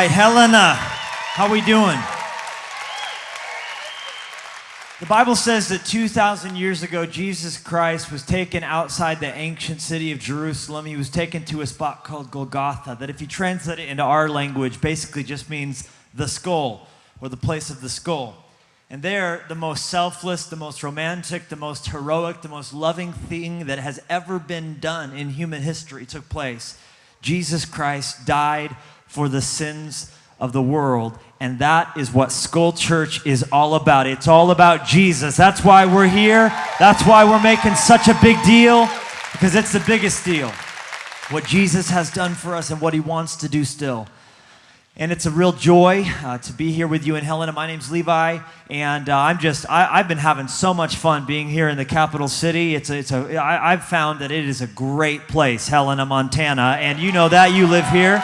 Right, Helena, how we doing? The Bible says that 2,000 years ago, Jesus Christ was taken outside the ancient city of Jerusalem. He was taken to a spot called Golgotha, that if you translate it into our language, basically just means the skull or the place of the skull. And there, the most selfless, the most romantic, the most heroic, the most loving thing that has ever been done in human history took place. Jesus Christ died for the sins of the world. And that is what Skull Church is all about. It's all about Jesus. That's why we're here. That's why we're making such a big deal, because it's the biggest deal. What Jesus has done for us and what he wants to do still. And it's a real joy uh, to be here with you in Helena. My name's Levi, and uh, I'm just, I, have been having so much fun being here in the capital city. It's a, it's a, I, I've found that it is a great place, Helena, Montana, and you know that, you live here.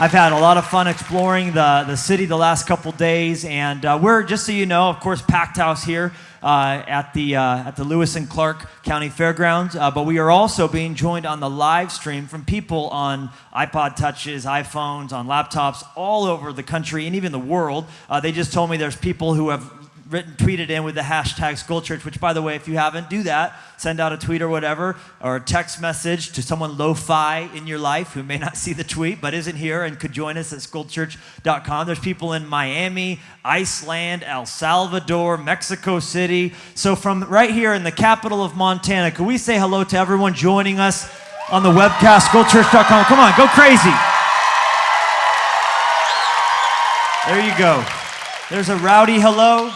I've had a lot of fun exploring the, the city the last couple days, and uh, we're, just so you know, of course, packed house here uh, at, the, uh, at the Lewis and Clark County Fairgrounds, uh, but we are also being joined on the live stream from people on iPod Touches, iPhones, on laptops all over the country and even the world. Uh, they just told me there's people who have written, tweeted in with the hashtag Skull Church, which, by the way, if you haven't, do that. Send out a tweet or whatever, or a text message to someone lo-fi in your life who may not see the tweet but isn't here and could join us at skullchurch.com. There's people in Miami, Iceland, El Salvador, Mexico City. So from right here in the capital of Montana, can we say hello to everyone joining us on the webcast, skullchurch.com? Come on, go crazy. There you go. There's a rowdy hello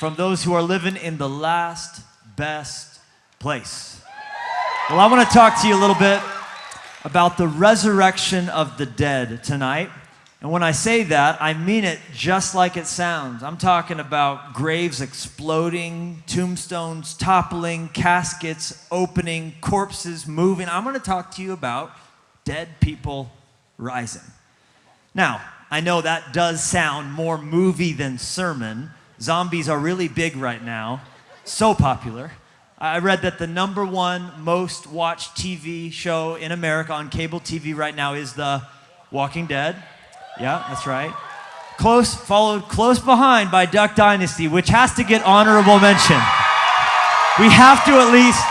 from those who are living in the last best place. Well, I want to talk to you a little bit about the resurrection of the dead tonight. And when I say that, I mean it just like it sounds. I'm talking about graves exploding, tombstones toppling, caskets opening, corpses moving. I'm going to talk to you about dead people rising. Now, I know that does sound more movie than sermon, Zombies are really big right now, so popular. I read that the number one most watched TV show in America on cable TV right now is The Walking Dead. Yeah, that's right. Close, followed close behind by Duck Dynasty, which has to get honorable mention. We have to at least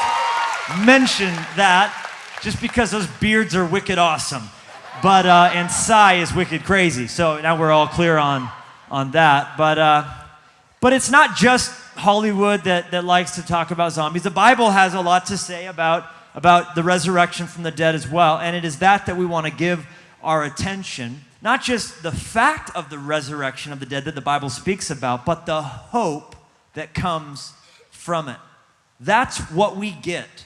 mention that just because those beards are wicked awesome. But, uh, and Si is wicked crazy. So now we're all clear on, on that. But, uh, but it's not just Hollywood that, that likes to talk about zombies. The Bible has a lot to say about, about the resurrection from the dead as well. And it is that that we want to give our attention. Not just the fact of the resurrection of the dead that the Bible speaks about, but the hope that comes from it. That's what we get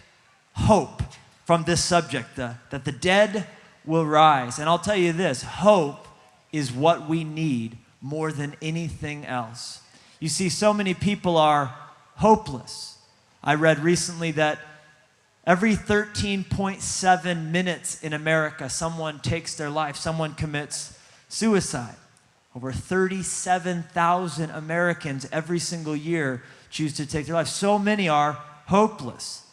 hope from this subject, the, that the dead will rise. And I'll tell you this hope is what we need more than anything else. You see, so many people are hopeless. I read recently that every 13.7 minutes in America, someone takes their life, someone commits suicide. Over 37,000 Americans every single year choose to take their life. So many are hopeless.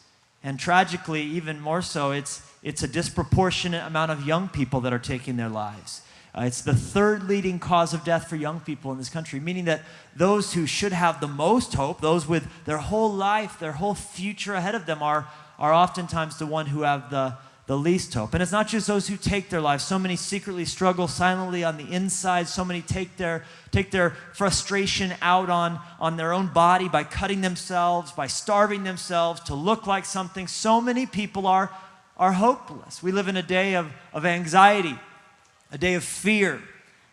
And tragically, even more so, it's, it's a disproportionate amount of young people that are taking their lives. Uh, it's the third leading cause of death for young people in this country, meaning that those who should have the most hope, those with their whole life, their whole future ahead of them, are, are oftentimes the one who have the, the least hope. And it's not just those who take their lives. So many secretly struggle silently on the inside. So many take their, take their frustration out on, on their own body by cutting themselves, by starving themselves to look like something. So many people are, are hopeless. We live in a day of, of anxiety a day of fear.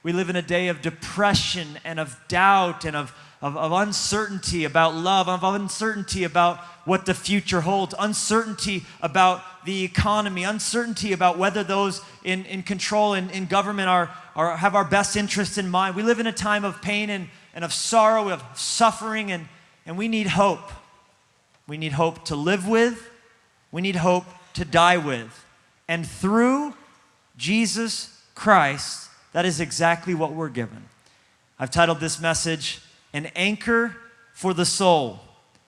We live in a day of depression and of doubt and of, of, of, uncertainty about love, of uncertainty about what the future holds, uncertainty about the economy, uncertainty about whether those in, in control in, in government are, are, have our best interests in mind. We live in a time of pain and, and of sorrow, of suffering, and, and we need hope. We need hope to live with, we need hope to die with. And through Jesus Christ, that is exactly what we're given. I've titled this message, An Anchor for the Soul.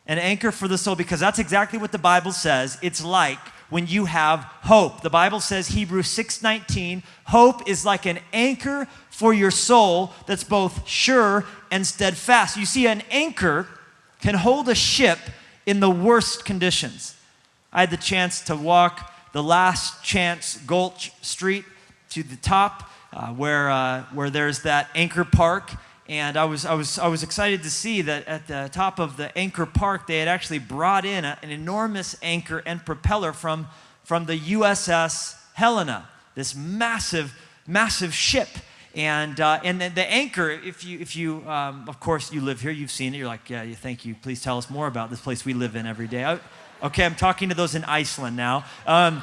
An anchor for the soul, because that's exactly what the Bible says it's like when you have hope. The Bible says Hebrews 6:19, hope is like an anchor for your soul that's both sure and steadfast. You see an anchor can hold a ship in the worst conditions. I had the chance to walk the last chance Gulch Street to the top uh, where, uh, where there's that anchor park and I was, I, was, I was excited to see that at the top of the anchor park, they had actually brought in a, an enormous anchor and propeller from, from the USS Helena, this massive, massive ship. And, uh, and the, the, anchor, if you, if you um, of course, you live here, you've seen it, you're like, yeah, thank you. Please tell us more about this place we live in every day. I, okay, I'm talking to those in Iceland now. Um,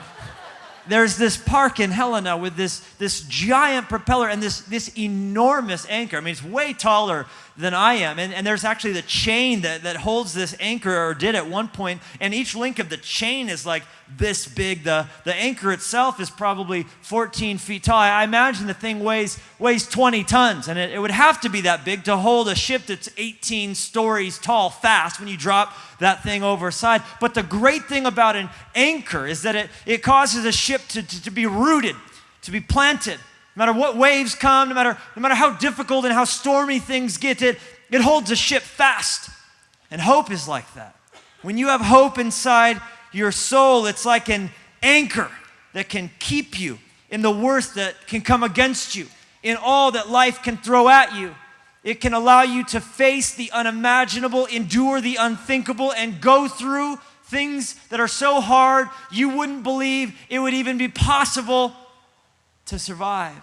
there's this park in Helena with this, this giant propeller and this, this enormous anchor. I mean, it's way taller than I am. And, and there's actually the chain that, that holds this anchor, or did at one point, and each link of the chain is like this big. The, the anchor itself is probably 14 feet tall. I imagine the thing weighs, weighs 20 tons, and it, it would have to be that big to hold a ship that's 18 stories tall fast when you drop that thing overside. But the great thing about an anchor is that it, it causes a ship to, to, to be rooted, to be planted. No matter what waves come, no matter, no matter how difficult and how stormy things get, it, it holds a ship fast. And hope is like that. When you have hope inside your soul, it's like an anchor that can keep you in the worst that can come against you, in all that life can throw at you. It can allow you to face the unimaginable, endure the unthinkable, and go through things that are so hard you wouldn't believe it would even be possible to survive,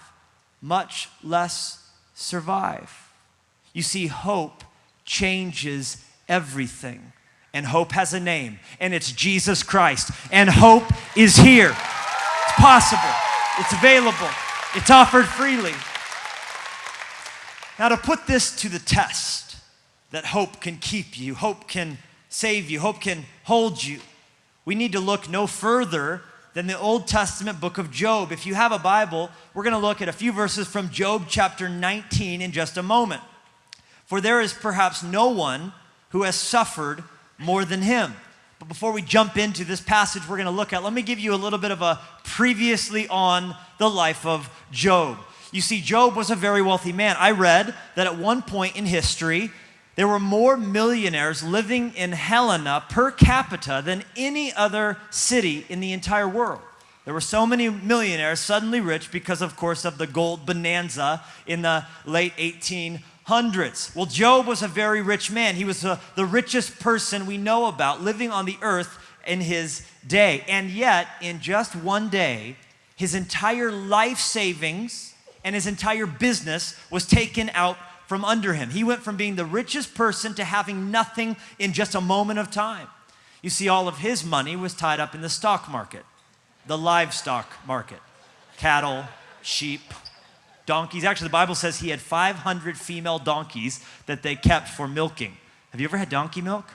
much less survive. You see, hope changes everything. And hope has a name, and it's Jesus Christ. And hope is here. It's possible, it's available, it's offered freely. Now, to put this to the test, that hope can keep you, hope can save you, hope can hold you, we need to look no further than the Old Testament book of Job. If you have a Bible, we're going to look at a few verses from Job chapter 19 in just a moment. For there is perhaps no one who has suffered more than him. But before we jump into this passage we're going to look at, let me give you a little bit of a previously on the life of Job. You see, Job was a very wealthy man. I read that at one point in history, there were more millionaires living in Helena per capita than any other city in the entire world. There were so many millionaires suddenly rich because, of course, of the gold bonanza in the late 1800s. Well, Job was a very rich man. He was a, the richest person we know about living on the earth in his day. And yet, in just one day, his entire life savings and his entire business was taken out from under him. He went from being the richest person to having nothing in just a moment of time. You see, all of his money was tied up in the stock market, the livestock market cattle, sheep, donkeys. Actually, the Bible says he had 500 female donkeys that they kept for milking. Have you ever had donkey milk?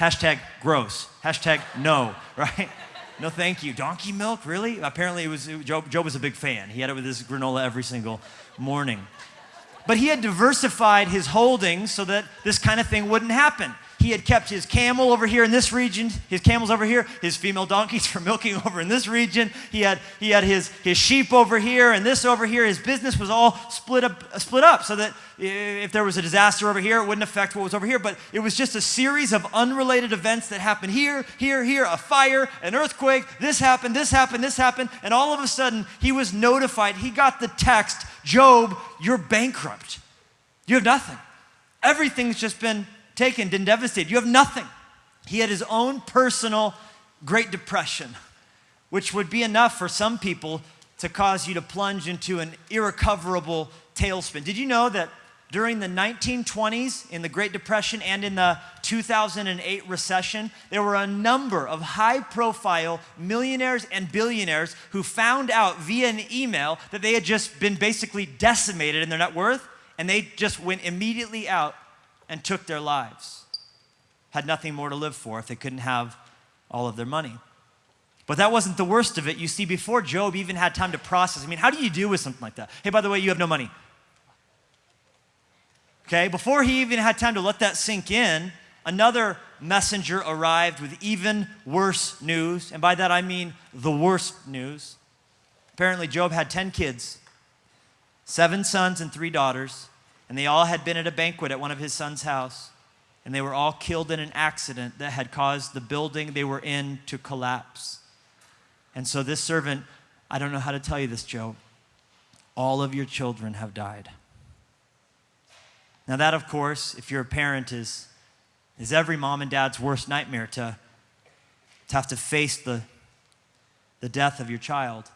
Hashtag gross. Hashtag no, right? No, thank you. Donkey milk, really? Apparently, it was it, Joe, Joe was a big fan. He had it with his granola every single morning. But he had diversified his holdings so that this kind of thing wouldn't happen. He had kept his camel over here in this region, his camels over here, his female donkeys for milking over in this region. He had, he had his, his sheep over here and this over here. His business was all split up, split up so that if there was a disaster over here, it wouldn't affect what was over here. But it was just a series of unrelated events that happened here, here, here, a fire, an earthquake, this happened, this happened, this happened. And all of a sudden, he was notified. He got the text Job, you're bankrupt. You have nothing. Everything's just been taken, been devastated. You have nothing. He had his own personal Great Depression, which would be enough for some people to cause you to plunge into an irrecoverable tailspin. Did you know that during the 1920s, in the Great Depression, and in the 2008 recession, there were a number of high profile millionaires and billionaires who found out via an email that they had just been basically decimated in their net worth, and they just went immediately out and took their lives. Had nothing more to live for if they couldn't have all of their money. But that wasn't the worst of it. You see, before Job even had time to process, I mean, how do you deal with something like that? Hey, by the way, you have no money. Okay, before he even had time to let that sink in, another messenger arrived with even worse news. And by that I mean the worst news. Apparently, Job had 10 kids, seven sons and three daughters, and they all had been at a banquet at one of his son's house. And they were all killed in an accident that had caused the building they were in to collapse. And so, this servant, I don't know how to tell you this, Joe, all of your children have died. Now, that, of course, if you're a parent, is, is every mom and dad's worst nightmare to, to have to face the, the death of your child,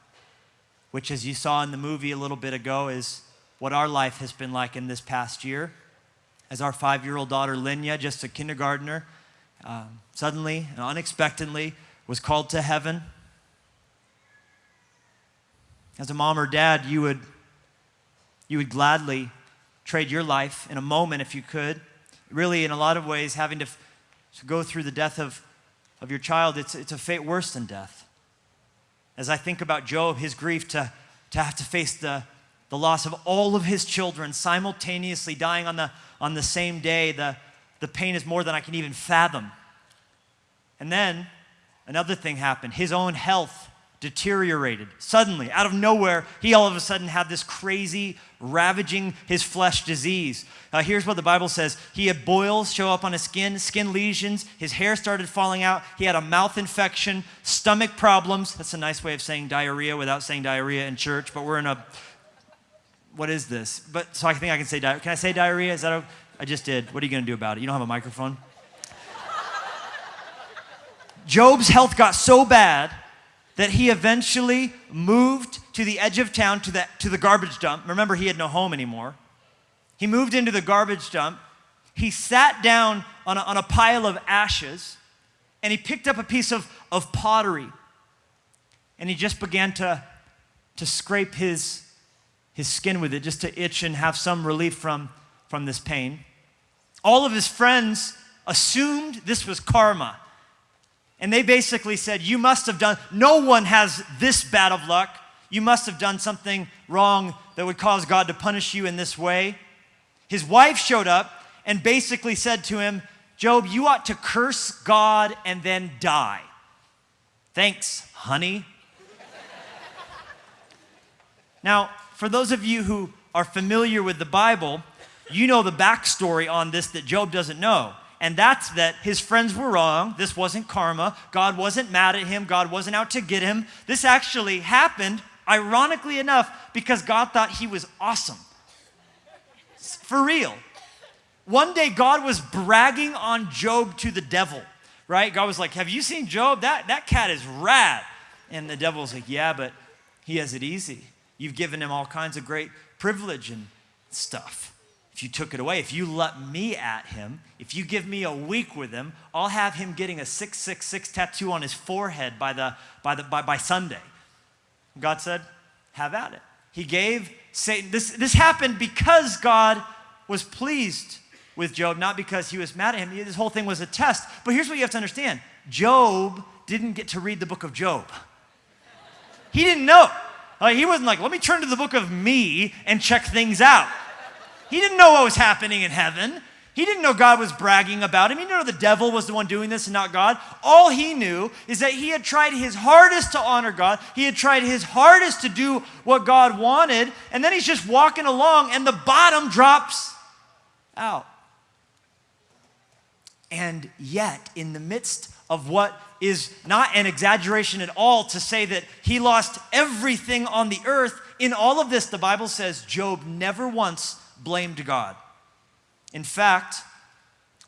which, as you saw in the movie a little bit ago, is what our life has been like in this past year. As our five year old daughter, Lenya, just a kindergartner, um, suddenly and unexpectedly was called to heaven. As a mom or dad, you would, you would gladly trade your life in a moment if you could. Really, in a lot of ways, having to, to go through the death of, of your child, it's, it's a fate worse than death. As I think about Job, his grief to, to have to face the, the loss of all of his children simultaneously dying on the, on the same day, the, the pain is more than I can even fathom. And then another thing happened his own health deteriorated. Suddenly, out of nowhere, he all of a sudden had this crazy, ravaging his flesh disease. Uh, here's what the Bible says He had boils show up on his skin, skin lesions, his hair started falling out, he had a mouth infection, stomach problems. That's a nice way of saying diarrhea without saying diarrhea in church, but we're in a. What is this? But so I think I can say diarrhea. Can I say diarrhea? Is that a, I just did. What are you going to do about it? You don't have a microphone? Job's health got so bad that he eventually moved to the edge of town to the, to the garbage dump. Remember, he had no home anymore. He moved into the garbage dump. He sat down on a, on a pile of ashes and he picked up a piece of, of pottery and he just began to, to scrape his, his skin with it just to itch and have some relief from, from this pain. All of his friends assumed this was karma and they basically said, You must have done, no one has this bad of luck. You must have done something wrong that would cause God to punish you in this way. His wife showed up and basically said to him, Job, you ought to curse God and then die. Thanks, honey. now, for those of you who are familiar with the Bible, you know the backstory on this that Job doesn't know and that's that his friends were wrong. This wasn't karma. God wasn't mad at him. God wasn't out to get him. This actually happened, ironically enough, because God thought he was awesome. For real. One day, God was bragging on Job to the devil, right? God was like, Have you seen Job? That, that cat is rad. And the devil's like, Yeah, but he has it easy. You've given him all kinds of great privilege and stuff if you took it away, if you let me at him, if you give me a week with him, I'll have him getting a 666 tattoo on his forehead by, the, by, the, by, by Sunday. God said, have at it. He gave Satan, this, this happened because God was pleased with Job, not because he was mad at him. This whole thing was a test. But here's what you have to understand Job didn't get to read the book of Job, he didn't know. He wasn't like, let me turn to the book of me and check things out. He didn't know what was happening in heaven. He didn't know God was bragging about him. He didn't know the devil was the one doing this and not God. All he knew is that he had tried his hardest to honor God. He had tried his hardest to do what God wanted. And then he's just walking along and the bottom drops out. And yet, in the midst of what is not an exaggeration at all to say that he lost everything on the earth, in all of this, the Bible says Job never once blamed God. In fact,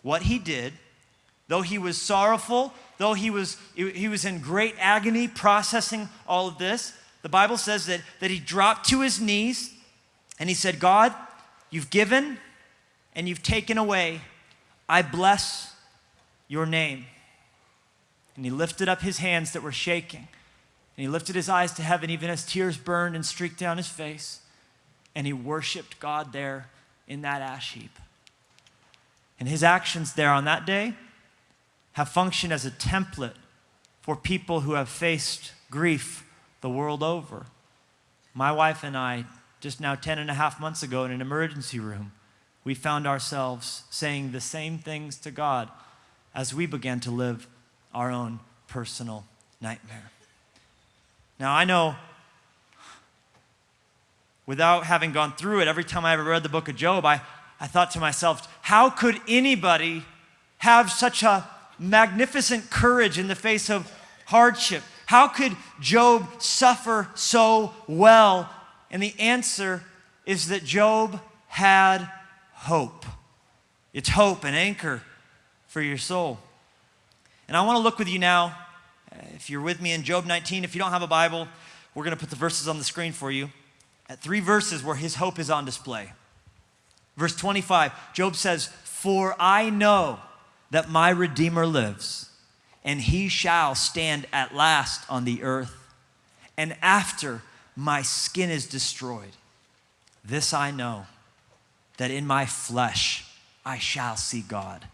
what he did, though he was sorrowful, though he was, he was in great agony processing all of this, the Bible says that, that he dropped to his knees and he said, God, you've given and you've taken away. I bless your name. And he lifted up his hands that were shaking. And he lifted his eyes to heaven, even as tears burned and streaked down his face and he worshiped God there in that ash heap. And his actions there on that day have functioned as a template for people who have faced grief the world over. My wife and I, just now 10 and a half months ago in an emergency room, we found ourselves saying the same things to God as we began to live our own personal nightmare. Now, I know without having gone through it, every time I ever read the book of Job, I, I thought to myself, how could anybody have such a magnificent courage in the face of hardship? How could Job suffer so well? And the answer is that Job had hope. It's hope, an anchor for your soul. And I want to look with you now, uh, if you're with me in Job 19, if you don't have a Bible, we're going to put the verses on the screen for you. At three verses where his hope is on display. Verse 25, Job says, For I know that my Redeemer lives, and he shall stand at last on the earth. And after my skin is destroyed, this I know, that in my flesh I shall see God,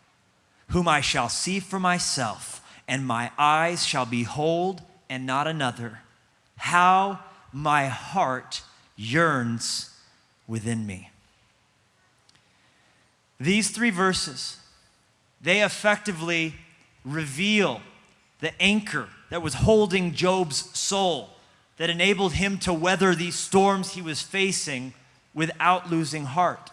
whom I shall see for myself, and my eyes shall behold and not another. How my heart yearns within me. These three verses they effectively reveal the anchor that was holding Job's soul, that enabled him to weather these storms he was facing without losing heart.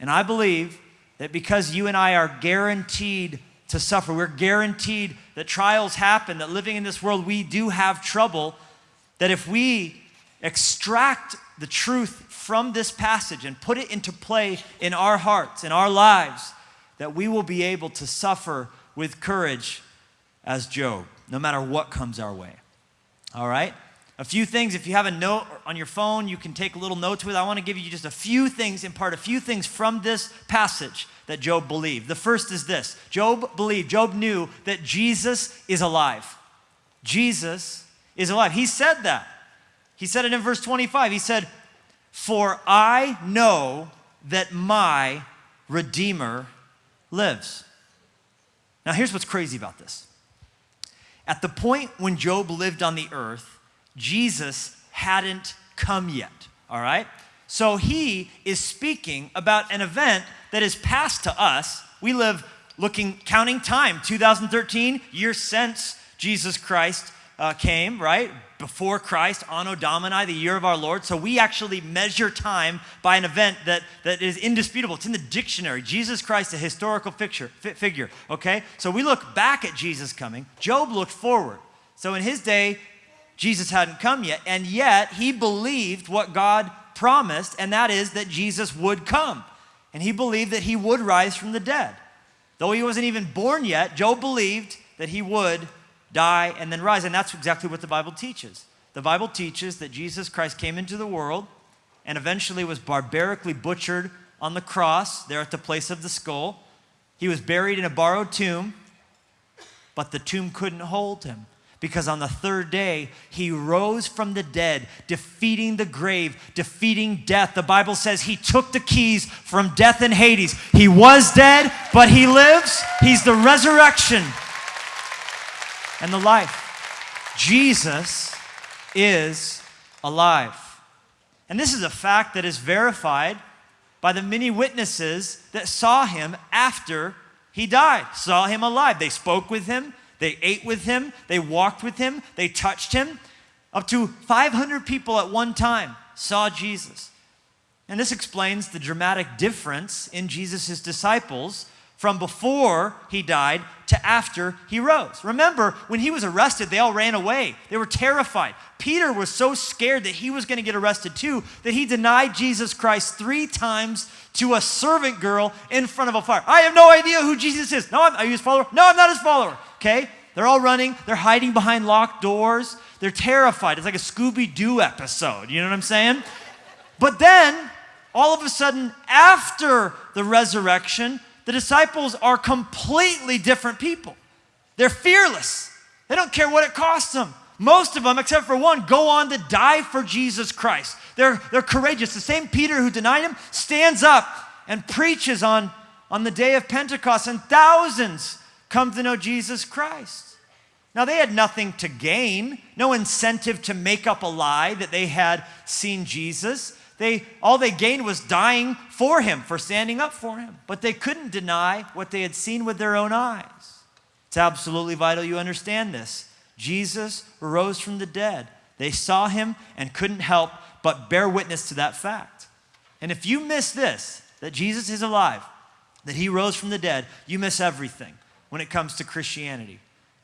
And I believe that because you and I are guaranteed to suffer, we're guaranteed that trials happen, that living in this world we do have trouble, that if we extract the truth from this passage and put it into play in our hearts, in our lives, that we will be able to suffer with courage as Job, no matter what comes our way. All right? A few things, if you have a note on your phone, you can take a little notes with. I want to give you just a few things, impart a few things from this passage that Job believed. The first is this Job believed, Job knew that Jesus is alive. Jesus is alive. He said that. He said it in verse 25. He said, For I know that my Redeemer lives. Now, here's what's crazy about this. At the point when Job lived on the earth, Jesus hadn't come yet, all right? So he is speaking about an event that is past to us. We live looking, counting time, 2013, year since Jesus Christ uh, came, right? Before Christ, Anno Domini, the year of our Lord. So we actually measure time by an event that, that is indisputable. It's in the dictionary. Jesus Christ, a historical figure, figure, okay? So we look back at Jesus coming. Job looked forward. So in his day, Jesus hadn't come yet, and yet he believed what God promised, and that is that Jesus would come. And he believed that he would rise from the dead. Though he wasn't even born yet, Job believed that he would die, and then rise. And that's exactly what the Bible teaches. The Bible teaches that Jesus Christ came into the world and eventually was barbarically butchered on the cross there at the place of the skull. He was buried in a borrowed tomb, but the tomb couldn't hold him because on the third day he rose from the dead, defeating the grave, defeating death. The Bible says he took the keys from death and Hades. He was dead, but he lives. He's the resurrection and the life. Jesus is alive. And this is a fact that is verified by the many witnesses that saw him after he died, saw him alive. They spoke with him, they ate with him, they walked with him, they touched him. Up to 500 people at one time saw Jesus. And this explains the dramatic difference in Jesus' disciples from before he died to after he rose. Remember, when he was arrested, they all ran away. They were terrified. Peter was so scared that he was going to get arrested too that he denied Jesus Christ three times to a servant girl in front of a fire. I have no idea who Jesus is. No, I'm, are you his follower? No, I'm not his follower. Okay? They're all running. They're hiding behind locked doors. They're terrified. It's like a Scooby Doo episode. You know what I'm saying? But then, all of a sudden, after the resurrection, the disciples are completely different people. They're fearless, they don't care what it costs them. Most of them, except for one, go on to die for Jesus Christ. They're, they're courageous. The same Peter who denied him stands up and preaches on, on the day of Pentecost, and thousands come to know Jesus Christ. Now, they had nothing to gain, no incentive to make up a lie that they had seen Jesus. They, all they gained was dying for him, for standing up for him. But they couldn't deny what they had seen with their own eyes. It's absolutely vital you understand this. Jesus rose from the dead. They saw him and couldn't help but bear witness to that fact. And if you miss this, that Jesus is alive, that he rose from the dead, you miss everything when it comes to Christianity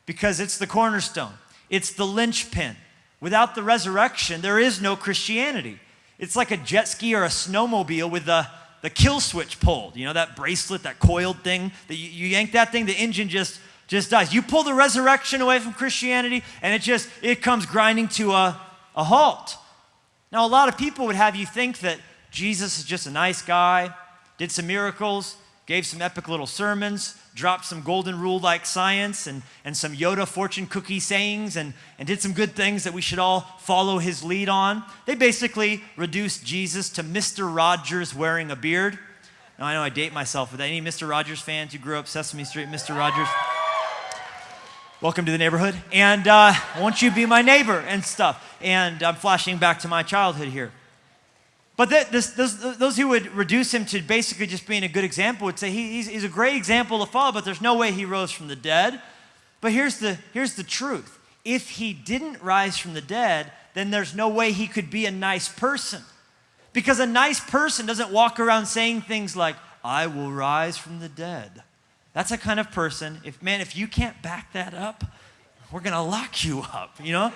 because it's the cornerstone, it's the linchpin. Without the resurrection, there is no Christianity. It's like a jet ski or a snowmobile with the, the kill switch pulled. You know, that bracelet, that coiled thing, that you, you yank that thing, the engine just just dies. You pull the resurrection away from Christianity, and it just it comes grinding to a, a halt. Now, a lot of people would have you think that Jesus is just a nice guy, did some miracles, gave some epic little sermons, dropped some golden rule like science and, and some Yoda fortune cookie sayings, and, and did some good things that we should all follow his lead on. They basically reduced Jesus to Mr. Rogers wearing a beard. Now, I know I date myself with. Any Mr. Rogers fans who grew up Sesame Street, Mr. Rogers? Welcome to the neighborhood. And uh, won't you be my neighbor and stuff? And I'm flashing back to my childhood here. But this, those, those who would reduce him to basically just being a good example would say he, he's, he's a great example to follow, but there's no way he rose from the dead. But here's the, here's the truth if he didn't rise from the dead, then there's no way he could be a nice person. Because a nice person doesn't walk around saying things like, I will rise from the dead. That's a kind of person, if man, if you can't back that up, we're gonna lock you up, you know?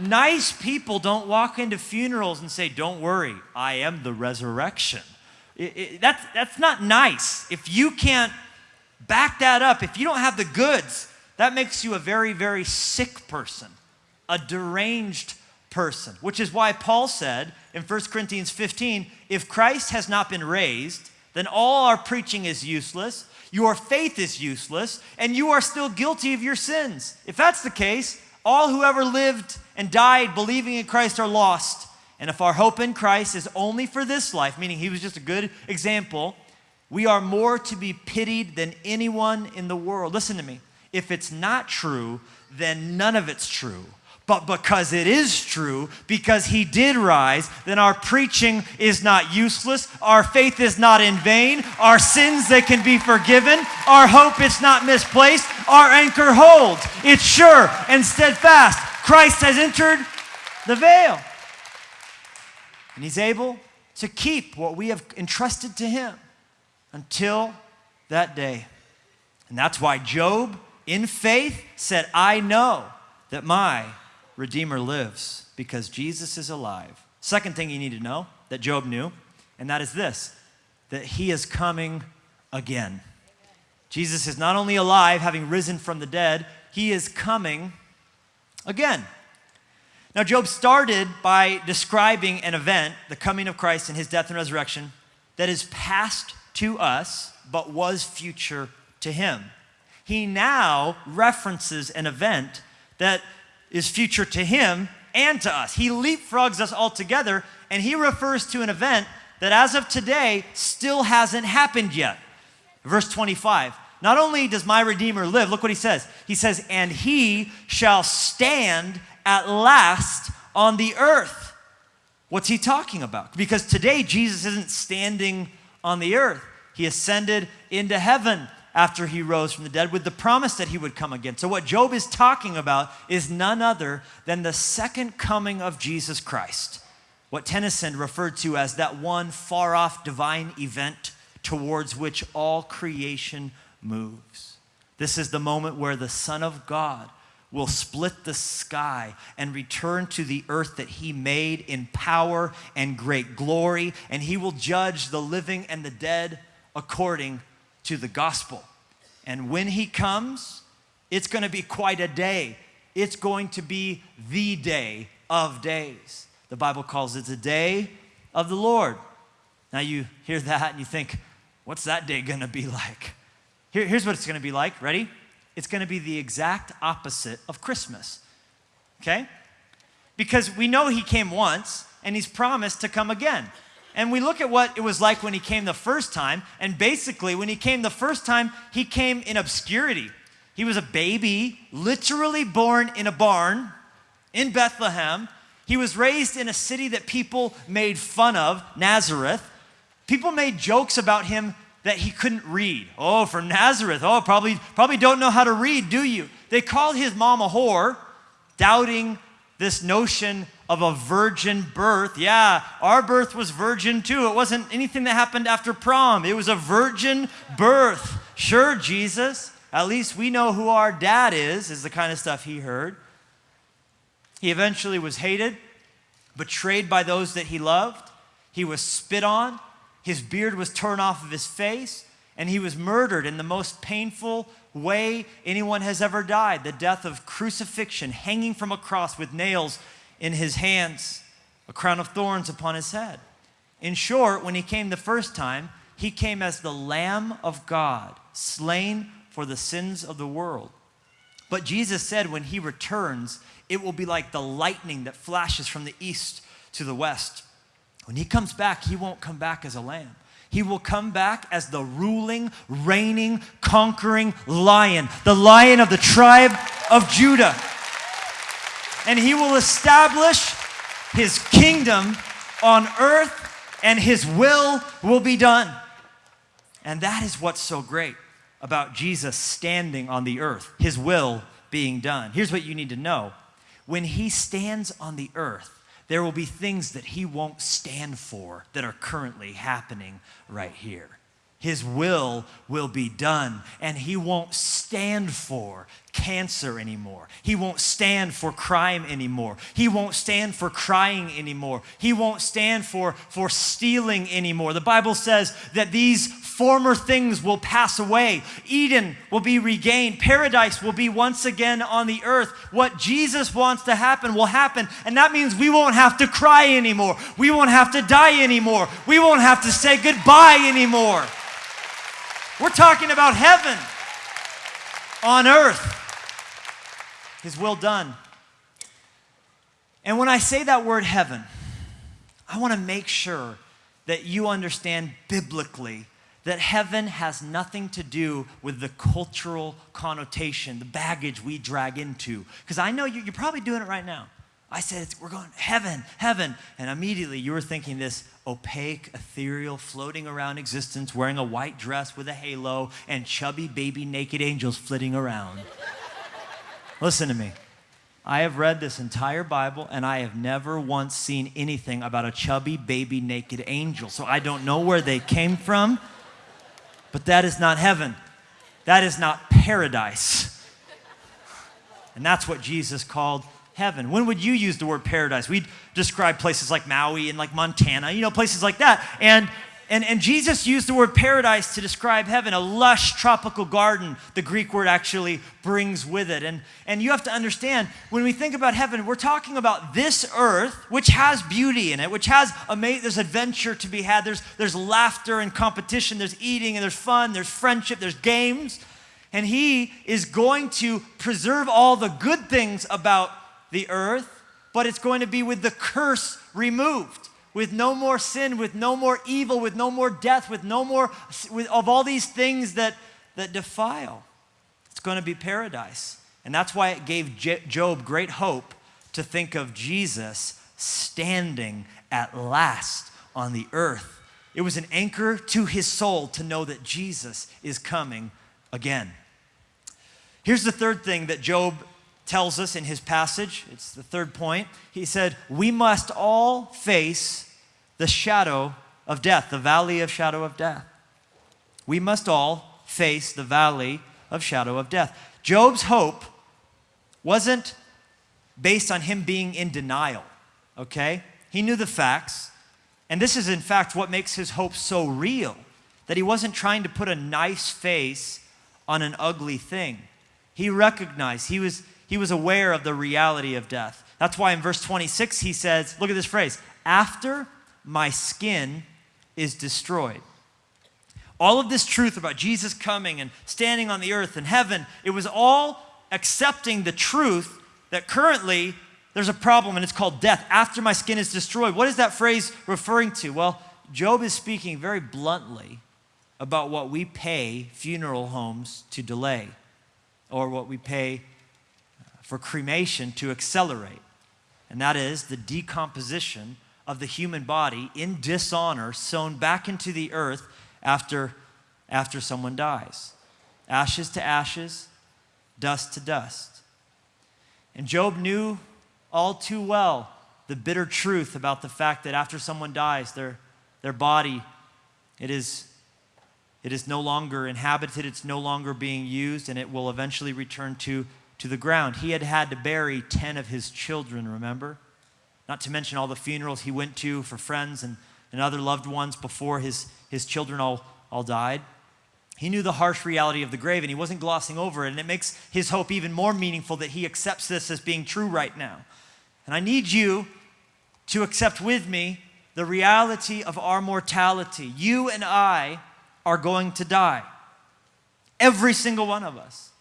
Nice people don't walk into funerals and say, Don't worry, I am the resurrection. It, it, that's, that's not nice. If you can't back that up, if you don't have the goods, that makes you a very, very sick person, a deranged person, which is why Paul said in 1 Corinthians 15 if Christ has not been raised, then all our preaching is useless, your faith is useless, and you are still guilty of your sins. If that's the case, all who ever lived and died believing in Christ are lost. And if our hope in Christ is only for this life, meaning he was just a good example, we are more to be pitied than anyone in the world. Listen to me. If it's not true, then none of it's true. But because it is true, because he did rise, then our preaching is not useless. Our faith is not in vain. Our sins, they can be forgiven. Our hope is not misplaced. Our anchor holds. It's sure and steadfast. Christ has entered the veil. And he's able to keep what we have entrusted to him until that day. And that's why Job, in faith, said, I know that my Redeemer lives because Jesus is alive. Second thing you need to know that Job knew, and that is this that he is coming again. Jesus is not only alive, having risen from the dead, he is coming again. Now, Job started by describing an event, the coming of Christ and his death and resurrection, that is past to us, but was future to him. He now references an event that is future to him and to us. He leapfrogs us all together, and he refers to an event that as of today still hasn't happened yet. Verse 25. Not only does my Redeemer live, look what he says. He says, and he shall stand at last on the earth. What's he talking about? Because today Jesus isn't standing on the earth, he ascended into heaven after he rose from the dead with the promise that he would come again. So, what Job is talking about is none other than the second coming of Jesus Christ, what Tennyson referred to as that one far off divine event towards which all creation moves. This is the moment where the Son of God will split the sky and return to the earth that he made in power and great glory, and he will judge the living and the dead according to the gospel. And when he comes, it's going to be quite a day. It's going to be the day of days. The Bible calls it the day of the Lord. Now you hear that and you think, what's that day going to be like? Here, here's what it's going to be like. Ready? It's going to be the exact opposite of Christmas. Okay? Because we know he came once and he's promised to come again. And we look at what it was like when he came the first time. And basically, when he came the first time, he came in obscurity. He was a baby, literally born in a barn in Bethlehem. He was raised in a city that people made fun of, Nazareth. People made jokes about him that he couldn't read. Oh, from Nazareth. Oh, probably, probably don't know how to read, do you? They called his mom a whore, doubting this notion of a virgin birth. Yeah, our birth was virgin too. It wasn't anything that happened after prom, it was a virgin birth. Sure, Jesus, at least we know who our dad is, is the kind of stuff he heard. He eventually was hated, betrayed by those that he loved. He was spit on. His beard was torn off of his face. And he was murdered in the most painful way anyone has ever died the death of crucifixion, hanging from a cross with nails in his hands, a crown of thorns upon his head. In short, when he came the first time, he came as the Lamb of God, slain for the sins of the world. But Jesus said when he returns, it will be like the lightning that flashes from the east to the west. When he comes back, he won't come back as a lamb. He will come back as the ruling, reigning, conquering lion, the lion of the tribe of Judah. And he will establish his kingdom on earth, and his will will be done. And that is what's so great about Jesus standing on the earth, his will being done. Here's what you need to know when he stands on the earth, there will be things that he won't stand for that are currently happening right here. His will will be done, and he won't stand for cancer anymore. He won't stand for crime anymore. He won't stand for crying anymore. He won't stand for, for stealing anymore. The Bible says that these former things will pass away. Eden will be regained. Paradise will be once again on the earth. What Jesus wants to happen will happen. And that means we won't have to cry anymore. We won't have to die anymore. We won't have to say goodbye anymore. We're talking about heaven on earth. His will done. And when I say that word heaven, I want to make sure that you understand biblically that heaven has nothing to do with the cultural connotation, the baggage we drag into. Because I know you, are probably doing it right now. I said, we're going heaven, heaven. And immediately you were thinking this opaque, ethereal, floating around existence, wearing a white dress with a halo, and chubby baby naked angels flitting around. Listen to me. I have read this entire Bible and I have never once seen anything about a chubby baby naked angel. So I don't know where they came from, but that is not heaven. That is not paradise. And that's what Jesus called heaven. When would you use the word paradise? We describe places like Maui and like Montana, you know, places like that. And and, and Jesus used the word paradise to describe heaven, a lush tropical garden, the Greek word actually brings with it. And, and you have to understand, when we think about heaven, we're talking about this earth, which has beauty in it, which has, ama- there's adventure to be had, there's, there's laughter and competition, there's eating and there's fun, there's friendship, there's games. And he is going to preserve all the good things about the earth, but it's going to be with the curse removed, with no more sin, with no more evil, with no more death, with no more with, of all these things that, that defile. It's going to be paradise. And that's why it gave Job great hope to think of Jesus standing at last on the earth. It was an anchor to his soul to know that Jesus is coming again. Here's the third thing that Job tells us in his passage. It's the third point. He said, We must all face the shadow of death, the valley of shadow of death. We must all face the valley of shadow of death. Job's hope wasn't based on him being in denial, okay? He knew the facts. And this is, in fact, what makes his hope so real that he wasn't trying to put a nice face on an ugly thing. He recognized, he was, he was aware of the reality of death. That's why in verse 26 he says, look at this phrase, after my skin is destroyed. All of this truth about Jesus coming and standing on the earth and heaven, it was all accepting the truth that currently there's a problem and it's called death. After my skin is destroyed. What is that phrase referring to? Well, Job is speaking very bluntly about what we pay funeral homes to delay or what we pay for cremation to accelerate, and that is the decomposition of the human body in dishonor, sown back into the earth after after someone dies ashes to ashes, dust to dust. And Job knew all too well the bitter truth about the fact that after someone dies, their, their body, it is, it is no longer inhabited, it's no longer being used, and it will eventually return to, to the ground. He had had to bury 10 of his children, remember? Not to mention all the funerals he went to for friends and, and other loved ones before his, his children all, all died. He knew the harsh reality of the grave and he wasn't glossing over it. And it makes his hope even more meaningful that he accepts this as being true right now. And I need you to accept with me the reality of our mortality. You and I are going to die. Every single one of us.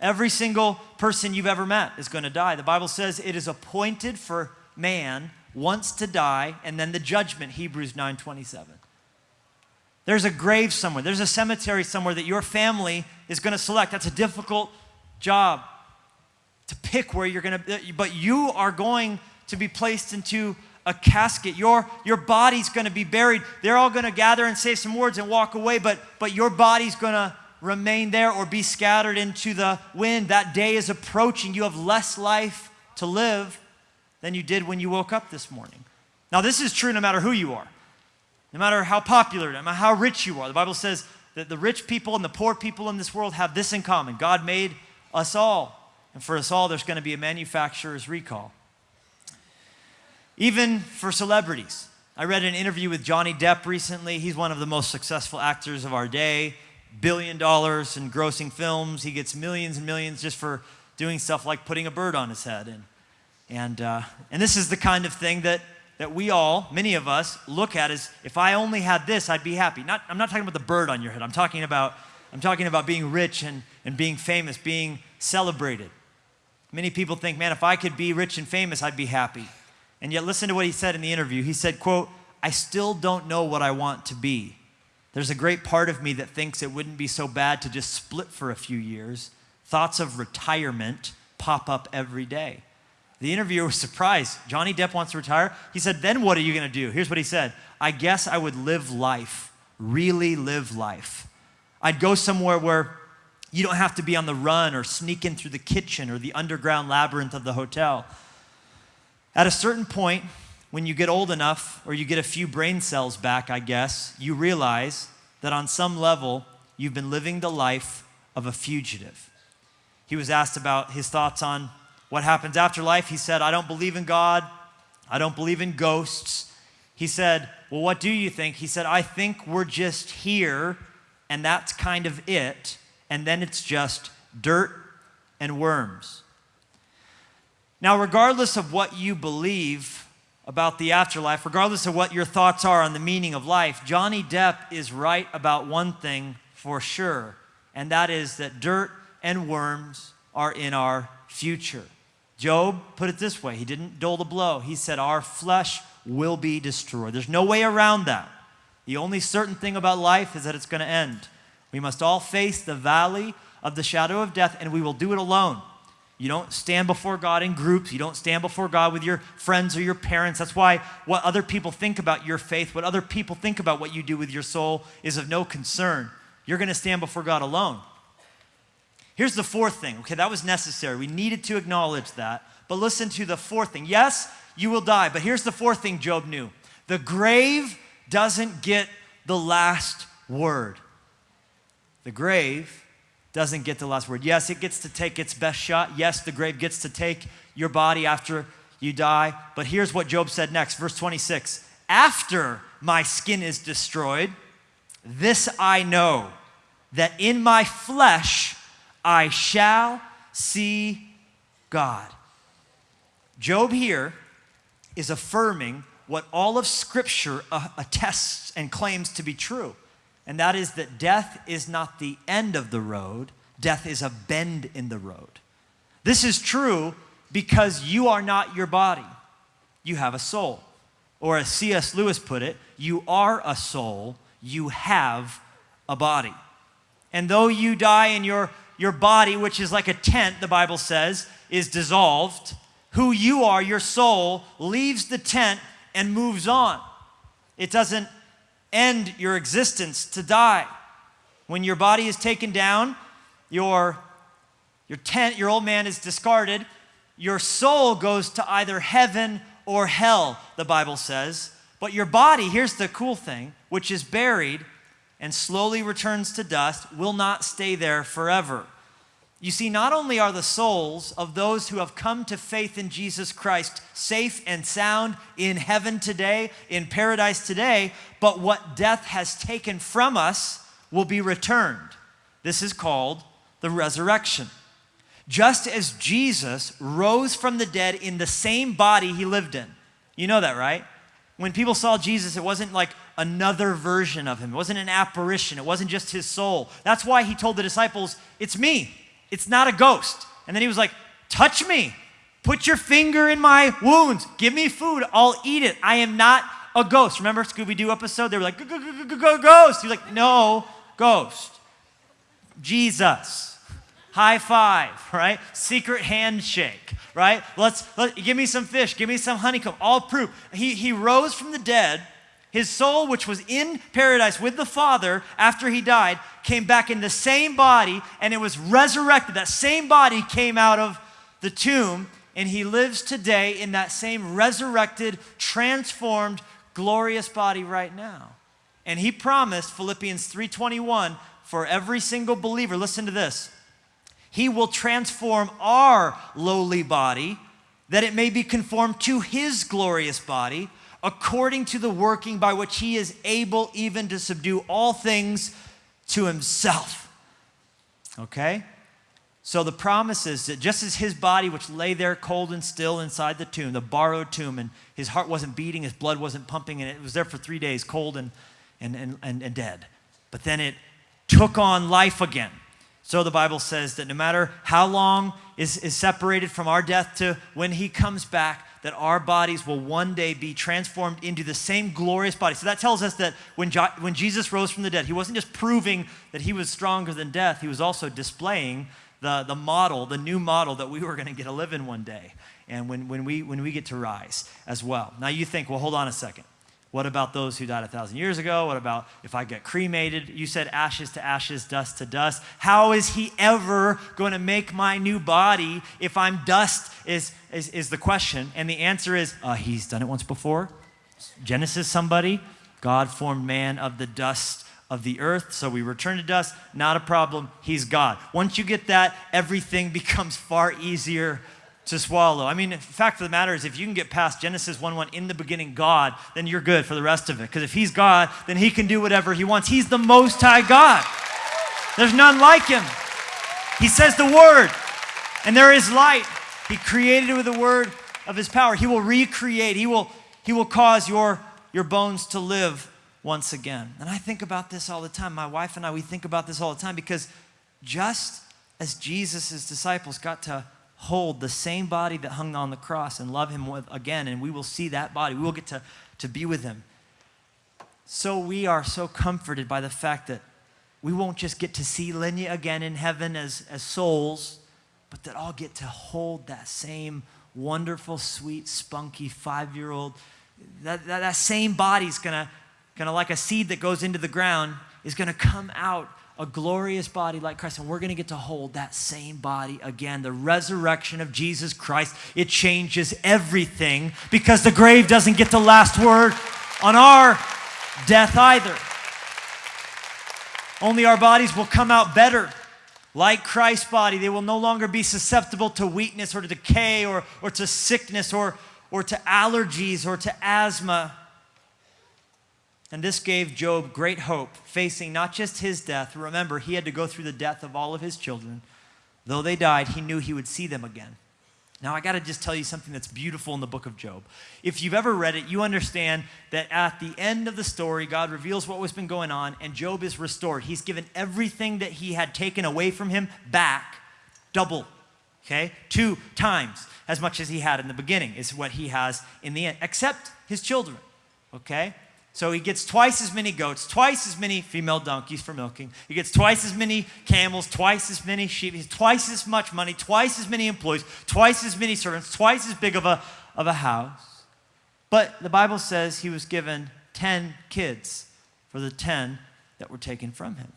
Every single person you've ever met is going to die. The Bible says it is appointed for man once to die and then the judgment, Hebrews 9:27. There's a grave somewhere. There's a cemetery somewhere that your family is going to select. That's a difficult job to pick where you're going to but you are going to be placed into a casket. Your, your body's going to be buried. They're all going to gather and say some words and walk away, but, but your body's going to remain there or be scattered into the wind. That day is approaching. You have less life to live than you did when you woke up this morning. Now, this is true no matter who you are, no matter how popular, no matter how rich you are. The Bible says that the rich people and the poor people in this world have this in common God made us all. And for us all, there's going to be a manufacturer's recall even for celebrities. I read an interview with Johnny Depp recently. He's one of the most successful actors of our day, billion dollars in grossing films. He gets millions and millions just for doing stuff like putting a bird on his head. And, and, uh, and this is the kind of thing that, that we all, many of us, look at as if I only had this, I'd be happy. Not, I'm not talking about the bird on your head. I'm talking about, I'm talking about being rich and, and being famous, being celebrated. Many people think, man, if I could be rich and famous, I'd be happy. And yet listen to what he said in the interview. He said, quote, I still don't know what I want to be. There's a great part of me that thinks it wouldn't be so bad to just split for a few years. Thoughts of retirement pop up every day. The interviewer was surprised. Johnny Depp wants to retire. He said, Then what are you going to do? Here's what he said I guess I would live life, really live life. I'd go somewhere where you don't have to be on the run or sneak in through the kitchen or the underground labyrinth of the hotel. At a certain point, when you get old enough, or you get a few brain cells back, I guess, you realize that on some level, you've been living the life of a fugitive. He was asked about his thoughts on what happens after life. He said, I don't believe in God. I don't believe in ghosts. He said, Well, what do you think? He said, I think we're just here, and that's kind of it. And then it's just dirt and worms. Now, regardless of what you believe about the afterlife, regardless of what your thoughts are on the meaning of life, Johnny Depp is right about one thing for sure, and that is that dirt and worms are in our future. Job put it this way he didn't dole the blow. He said, Our flesh will be destroyed. There's no way around that. The only certain thing about life is that it's going to end. We must all face the valley of the shadow of death, and we will do it alone. You don't stand before God in groups. You don't stand before God with your friends or your parents. That's why what other people think about your faith, what other people think about what you do with your soul is of no concern. You're going to stand before God alone. Here's the fourth thing. Okay, that was necessary. We needed to acknowledge that. But listen to the fourth thing. Yes, you will die. But here's the fourth thing Job knew the grave doesn't get the last word. The grave doesn't get the last word. Yes, it gets to take its best shot. Yes, the grave gets to take your body after you die. But here's what Job said next, verse 26 After my skin is destroyed, this I know, that in my flesh I shall see God. Job here is affirming what all of Scripture uh, attests and claims to be true and that is that death is not the end of the road, death is a bend in the road. This is true because you are not your body, you have a soul. Or as C.S. Lewis put it, you are a soul, you have a body. And though you die in your, your body, which is like a tent, the Bible says, is dissolved, who you are, your soul, leaves the tent and moves on. It doesn't end your existence to die. When your body is taken down, your, your tent, your old man is discarded, your soul goes to either heaven or hell, the Bible says. But your body, here's the cool thing, which is buried and slowly returns to dust, will not stay there forever. You see, not only are the souls of those who have come to faith in Jesus Christ safe and sound in heaven today, in paradise today, but what death has taken from us will be returned. This is called the resurrection. Just as Jesus rose from the dead in the same body he lived in. You know that, right? When people saw Jesus, it wasn't like another version of him, it wasn't an apparition, it wasn't just his soul. That's why he told the disciples, It's me. It's not a ghost. And then he was like, Touch me. Put your finger in my wounds. Give me food. I'll eat it. I am not a ghost. Remember Scooby Doo episode? They were like, go, go, go, go, go, Ghost. He's like, No, ghost. Jesus. High five, right? Secret handshake, right? Let's let, give me some fish, give me some honeycomb. All proof. He, he rose from the dead his soul, which was in paradise with the Father after he died, came back in the same body and it was resurrected. That same body came out of the tomb and he lives today in that same resurrected, transformed, glorious body right now. And he promised Philippians 3:21 for every single believer, listen to this. He will transform our lowly body that it may be conformed to his glorious body according to the working by which he is able even to subdue all things to himself. Okay? So the promise is that just as his body, which lay there cold and still inside the tomb, the borrowed tomb, and his heart wasn't beating, his blood wasn't pumping, and it was there for three days, cold and, and, and, and, and dead. But then it took on life again. So the Bible says that no matter how long is, is separated from our death to when he comes back, that our bodies will one day be transformed into the same glorious body. So that tells us that when, jo- when Jesus rose from the dead, he wasn't just proving that he was stronger than death, he was also displaying the, the model, the new model that we were going to get to live in one day. And when, when, we, when we get to rise as well. Now you think, well, hold on a second. What about those who died a thousand years ago? What about if I get cremated? You said ashes to ashes, dust to dust. How is he ever going to make my new body if I'm dust? Is, is, is the question. And the answer is uh, he's done it once before. Genesis, somebody. God formed man of the dust of the earth, so we return to dust. Not a problem. He's God. Once you get that, everything becomes far easier to swallow. I mean, the fact of the matter is, if you can get past Genesis 1 1, in the beginning, God, then you're good for the rest of it. Because if He's God, then He can do whatever He wants. He's the Most High God. There's none like Him. He says the Word, and there is light. He created it with the Word of His power. He will recreate, He will, he will cause your, your bones to live once again. And I think about this all the time. My wife and I, we think about this all the time because just as Jesus' disciples got to hold the same body that hung on the cross and love him with, again, and we will see that body. We will get to, to be with him. So we are so comforted by the fact that we won't just get to see Lenya again in heaven as, as souls, but that I'll get to hold that same wonderful, sweet, spunky five year old. That, that, that same body's gonna, gonna, like a seed that goes into the ground, is gonna come out a glorious body like Christ, and we're to get to hold that same body again. The resurrection of Jesus Christ, it changes everything because the grave doesn't get the last word on our death either. Only our bodies will come out better. Like Christ's body, they will no longer be susceptible to weakness or to decay or, or to sickness or, or to allergies or to asthma. And this gave Job great hope, facing not just his death. Remember, he had to go through the death of all of his children. Though they died, he knew he would see them again. Now, I got to just tell you something that's beautiful in the book of Job. If you've ever read it, you understand that at the end of the story, God reveals what was been going on, and Job is restored. He's given everything that he had taken away from him back, double, okay? Two times as much as he had in the beginning is what he has in the end, except his children, okay? So he gets twice as many goats, twice as many female donkeys for milking. He gets twice as many camels, twice as many sheep, he has twice as much money, twice as many employees, twice as many servants, twice as big of a, of a house. But the Bible says he was given 10 kids for the 10 that were taken from him.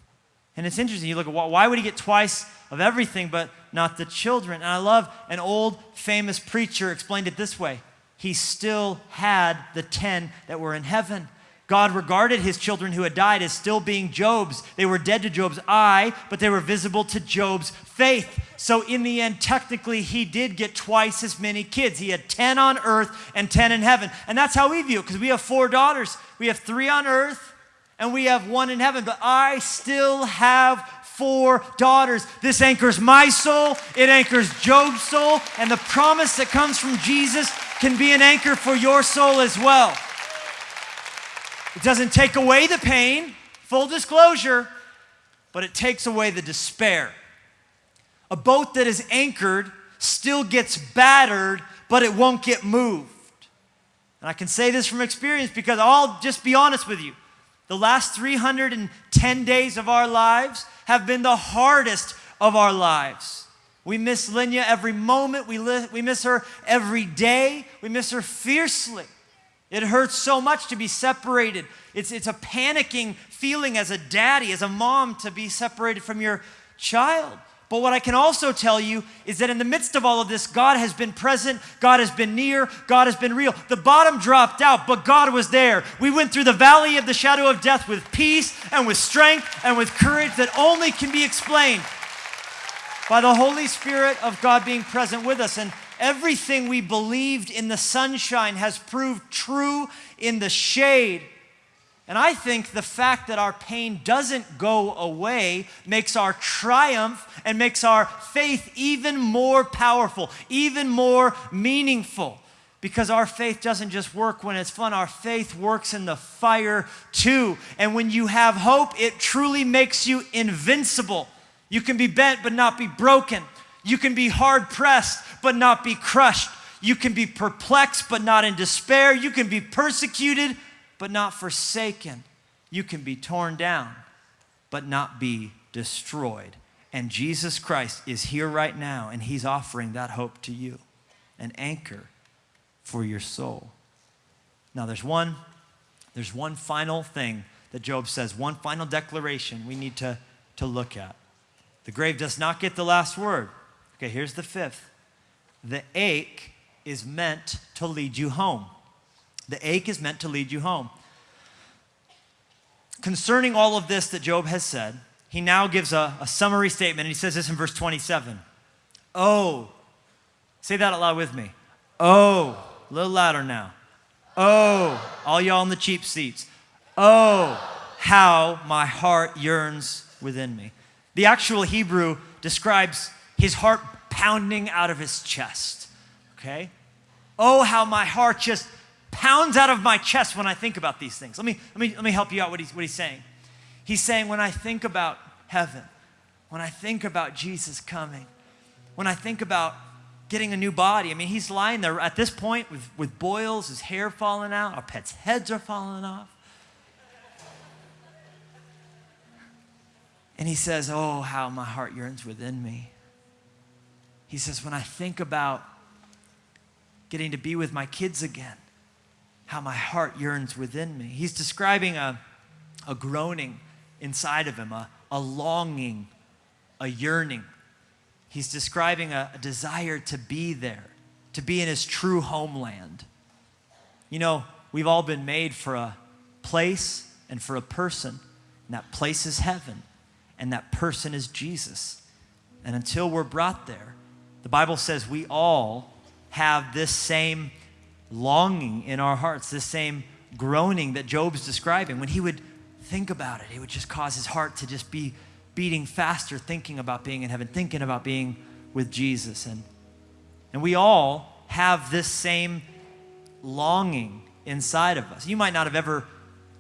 And it's interesting. You look at why would he get twice of everything but not the children? And I love an old famous preacher explained it this way He still had the 10 that were in heaven. God regarded his children who had died as still being Job's. They were dead to Job's eye, but they were visible to Job's faith. So, in the end, technically, he did get twice as many kids. He had 10 on earth and 10 in heaven. And that's how we view it, because we have four daughters. We have three on earth and we have one in heaven, but I still have four daughters. This anchors my soul, it anchors Job's soul, and the promise that comes from Jesus can be an anchor for your soul as well. It doesn't take away the pain, full disclosure, but it takes away the despair. A boat that is anchored still gets battered, but it won't get moved. And I can say this from experience because I'll just be honest with you. The last 310 days of our lives have been the hardest of our lives. We miss Lenya every moment. We, we miss her every day. We miss her fiercely. It hurts so much to be separated. It's, it's a panicking feeling as a daddy, as a mom, to be separated from your child. But what I can also tell you is that in the midst of all of this, God has been present, God has been near, God has been real. The bottom dropped out, but God was there. We went through the valley of the shadow of death with peace and with strength and with courage that only can be explained by the Holy Spirit of God being present with us. And everything we believed in the sunshine has proved true in the shade. And I think the fact that our pain doesn't go away makes our triumph and makes our faith even more powerful, even more meaningful. Because our faith doesn't just work when it's fun, our faith works in the fire too. And when you have hope, it truly makes you invincible. You can be bent but not be broken. You can be hard pressed but not be crushed. You can be perplexed but not in despair. You can be persecuted but not forsaken. You can be torn down but not be destroyed. And Jesus Christ is here right now and he's offering that hope to you an anchor for your soul. Now there's one there's one final thing that Job says, one final declaration we need to, to look at. The grave does not get the last word. Okay, here's the fifth. The ache is meant to lead you home. The ache is meant to lead you home. Concerning all of this that Job has said, he now gives a, a summary statement, and he says this in verse 27. Oh, say that out loud with me. Oh, a little louder now. Oh, all y'all in the cheap seats. Oh, how my heart yearns within me. The actual Hebrew describes his heart pounding out of his chest. Okay? Oh, how my heart just pounds out of my chest when I think about these things. Let me, let me, let me help you out what he's, what he's saying. He's saying, when I think about heaven, when I think about Jesus coming, when I think about getting a new body, I mean, he's lying there at this point with, with boils, his hair falling out, our pets' heads are falling off. And he says, Oh, how my heart yearns within me. He says, When I think about getting to be with my kids again, how my heart yearns within me. He's describing a, a groaning inside of him, a, a longing, a yearning. He's describing a, a desire to be there, to be in his true homeland. You know, we've all been made for a place and for a person, and that place is heaven and that person is Jesus. And until we're brought there, the Bible says we all have this same longing in our hearts, this same groaning that Job's describing. When he would think about it, it would just cause his heart to just be beating faster, thinking about being in heaven, thinking about being with Jesus. And, and we all have this same longing inside of us. You might not have ever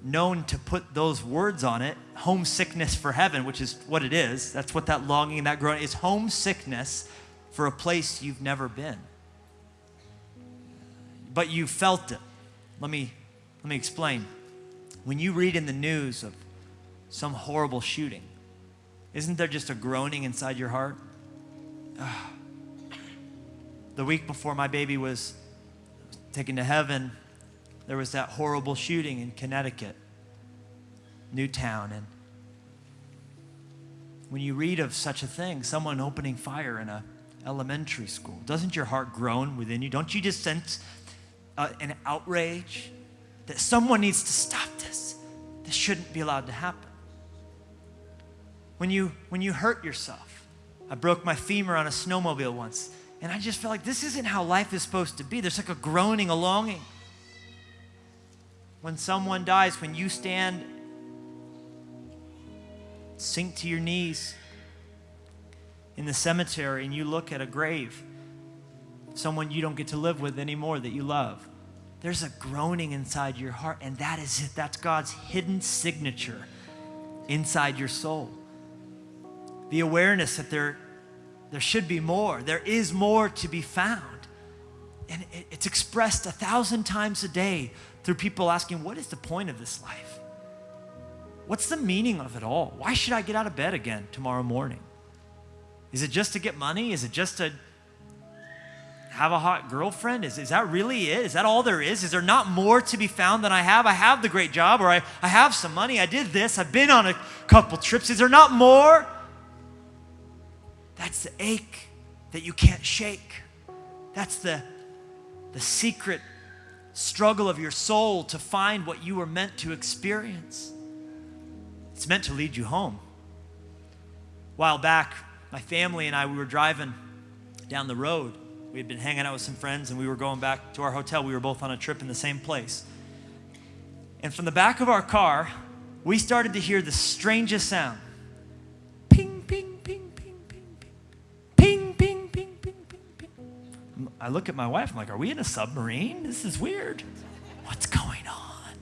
known to put those words on it homesickness for heaven, which is what it is. That's what that longing, that groaning is homesickness for a place you've never been. But you felt it. Let me, let me explain. When you read in the news of some horrible shooting, isn't there just a groaning inside your heart? The week before my baby was taken to heaven, there was that horrible shooting in Connecticut, Newtown, and when you read of such a thing, someone opening fire in a elementary school, doesn't your heart groan within you? Don't you just sense uh, an outrage that someone needs to stop this? This shouldn't be allowed to happen. When you when you hurt yourself, I broke my femur on a snowmobile once, and I just felt like this isn't how life is supposed to be. There's like a groaning, a longing. When someone dies, when you stand, sink to your knees in the cemetery and you look at a grave, someone you don't get to live with anymore that you love, there's a groaning inside your heart, and that is it. That's God's hidden signature inside your soul. The awareness that there, there should be more, there is more to be found. And it's expressed a thousand times a day through people asking, What is the point of this life? What's the meaning of it all? Why should I get out of bed again tomorrow morning? Is it just to get money? Is it just to have a hot girlfriend? Is, is that really it? Is that all there is? Is there not more to be found than I have? I have the great job, or I, I have some money. I did this. I've been on a couple trips. Is there not more? That's the ache that you can't shake. That's the, the secret struggle of your soul to find what you were meant to experience. It's meant to lead you home. A while back, my family and I, we were driving down the road. We had been hanging out with some friends and we were going back to our hotel. We were both on a trip in the same place. And from the back of our car, we started to hear the strangest sound. Ping, ping, ping, ping, ping, ping. Ping, ping, ping, ping, ping, ping. I look at my wife, I'm like, are we in a submarine? This is weird. What's going on?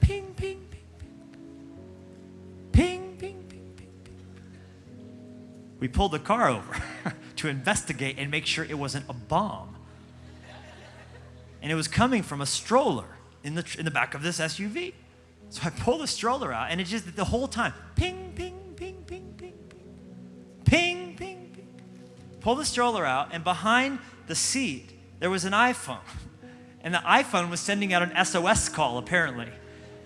Ping, ping. We pulled the car over to investigate and make sure it wasn't a bomb. And it was coming from a stroller in the, in the back of this SUV. So I pull the stroller out, and it just the whole time ping, ping, ping, ping, ping, ping, ping, ping, ping. Pull the stroller out, and behind the seat, there was an iPhone. And the iPhone was sending out an SOS call, apparently.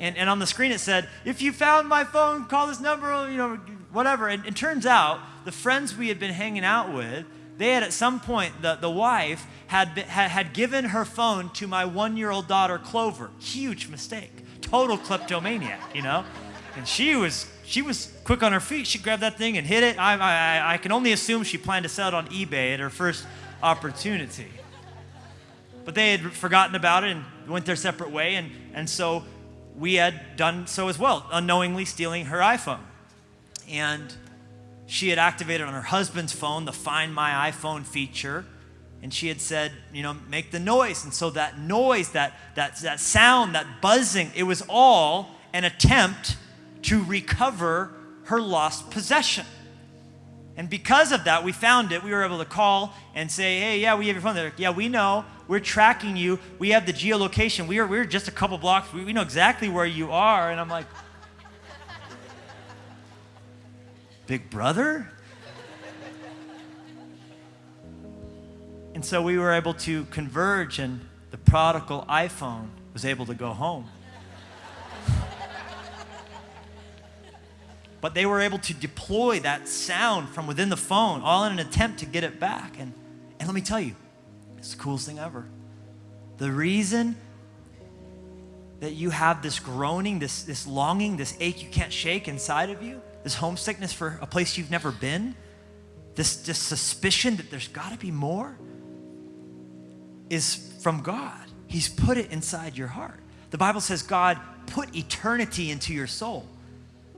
And, and on the screen it said, if you found my phone, call this number, you know, whatever. And it turns out the friends we had been hanging out with, they had at some point, the, the wife had, been, had, had given her phone to my one year old daughter, Clover. Huge mistake. Total kleptomaniac, you know? And she was, she was quick on her feet. She grabbed that thing and hit it. I, I, I can only assume she planned to sell it on eBay at her first opportunity. But they had forgotten about it and went their separate way. And, and so we had done so as well, unknowingly stealing her iPhone. And she had activated on her husband's phone the Find My iPhone feature. And she had said, you know, make the noise. And so that noise, that, that, that sound, that buzzing, it was all an attempt to recover her lost possession. And because of that, we found it. We were able to call and say, hey, yeah, we have your phone. They're like, yeah, we know. We're tracking you. We have the geolocation. We are, we're just a couple blocks. We, we know exactly where you are. And I'm like, Big brother? And so we were able to converge, and the prodigal iPhone was able to go home. but they were able to deploy that sound from within the phone, all in an attempt to get it back. And, and let me tell you, it's the coolest thing ever. The reason that you have this groaning, this, this longing, this ache you can't shake inside of you this homesickness for a place you've never been, this, this suspicion that there's got to be more, is from God. He's put it inside your heart. The Bible says God put eternity into your soul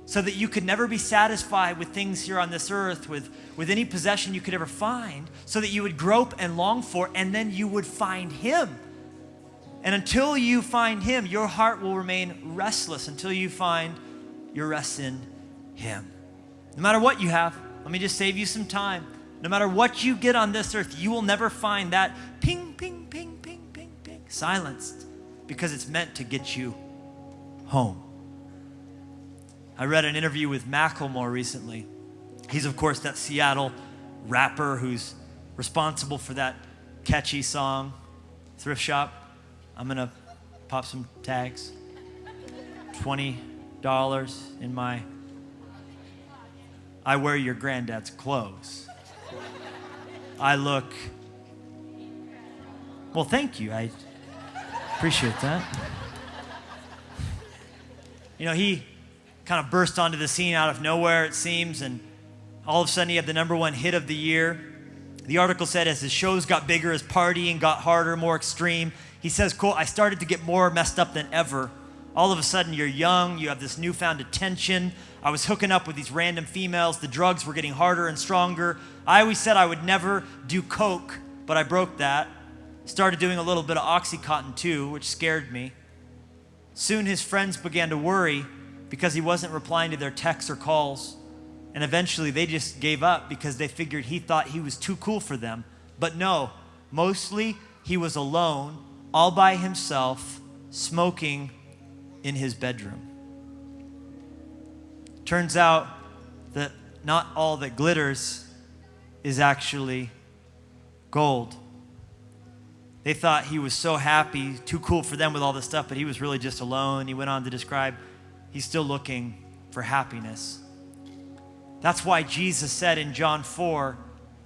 so that you could never be satisfied with things here on this earth, with, with any possession you could ever find, so that you would grope and long for, and then you would find Him. And until you find Him, your heart will remain restless until you find your rest in him. No matter what you have, let me just save you some time. No matter what you get on this earth, you will never find that ping, ping, ping, ping, ping, ping, silenced because it's meant to get you home. I read an interview with Macklemore recently. He's, of course, that Seattle rapper who's responsible for that catchy song, Thrift Shop. I'm going to pop some tags. $20 in my I wear your granddad's clothes. I look. Well, thank you. I appreciate that. You know, he kind of burst onto the scene out of nowhere, it seems, and all of a sudden he had the number one hit of the year. The article said as his shows got bigger, his partying got harder, more extreme. He says, quote, I started to get more messed up than ever. All of a sudden you're young, you have this newfound attention. I was hooking up with these random females. The drugs were getting harder and stronger. I always said I would never do coke, but I broke that. Started doing a little bit of Oxycontin too, which scared me. Soon his friends began to worry because he wasn't replying to their texts or calls. And eventually they just gave up because they figured he thought he was too cool for them. But no, mostly he was alone, all by himself, smoking in his bedroom. Turns out that not all that glitters is actually gold. They thought he was so happy, too cool for them with all this stuff, but he was really just alone. He went on to describe he's still looking for happiness. That's why Jesus said in John 4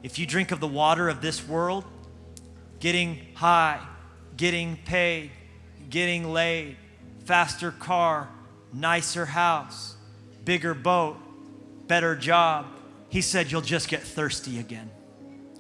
if you drink of the water of this world, getting high, getting paid, getting laid, faster car, nicer house, bigger boat, better job, he said you'll just get thirsty again.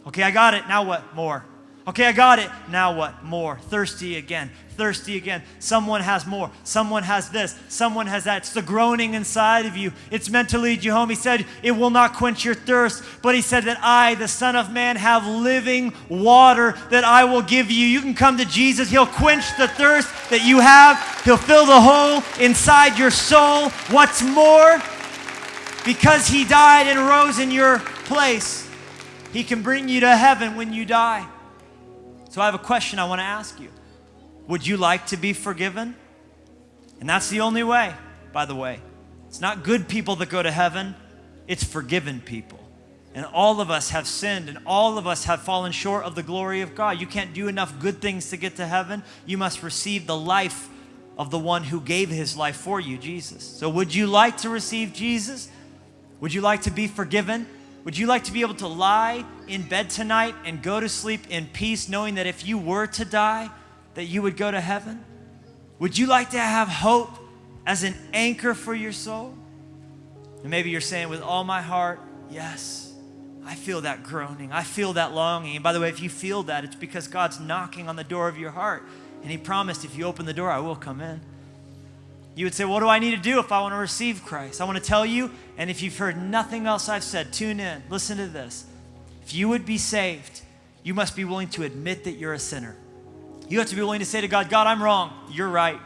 Okay, I got it. Now what? More. Okay, I got it. Now what? More. Thirsty again. Thirsty again. Someone has more. Someone has this. Someone has that. It's the groaning inside of you. It's meant to lead you home. He said, It will not quench your thirst. But he said that I, the Son of Man, have living water that I will give you. You can come to Jesus. He'll quench the thirst that you have, He'll fill the hole inside your soul. What's more? Because He died and rose in your place, He can bring you to heaven when you die. So I have a question I want to ask you. Would you like to be forgiven? And that's the only way, by the way. It's not good people that go to heaven, it's forgiven people. And all of us have sinned and all of us have fallen short of the glory of God. You can't do enough good things to get to heaven. You must receive the life of the one who gave his life for you, Jesus. So, would you like to receive Jesus? Would you like to be forgiven? Would you like to be able to lie in bed tonight and go to sleep in peace, knowing that if you were to die, that you would go to heaven? Would you like to have hope as an anchor for your soul? And maybe you're saying, with all my heart, yes, I feel that groaning. I feel that longing. And by the way, if you feel that, it's because God's knocking on the door of your heart. And He promised, if you open the door, I will come in. You would say, What do I need to do if I want to receive Christ? I want to tell you, and if you've heard nothing else I've said, tune in. Listen to this. If you would be saved, you must be willing to admit that you're a sinner. You have to be willing to say to God, God, I'm wrong. You're right.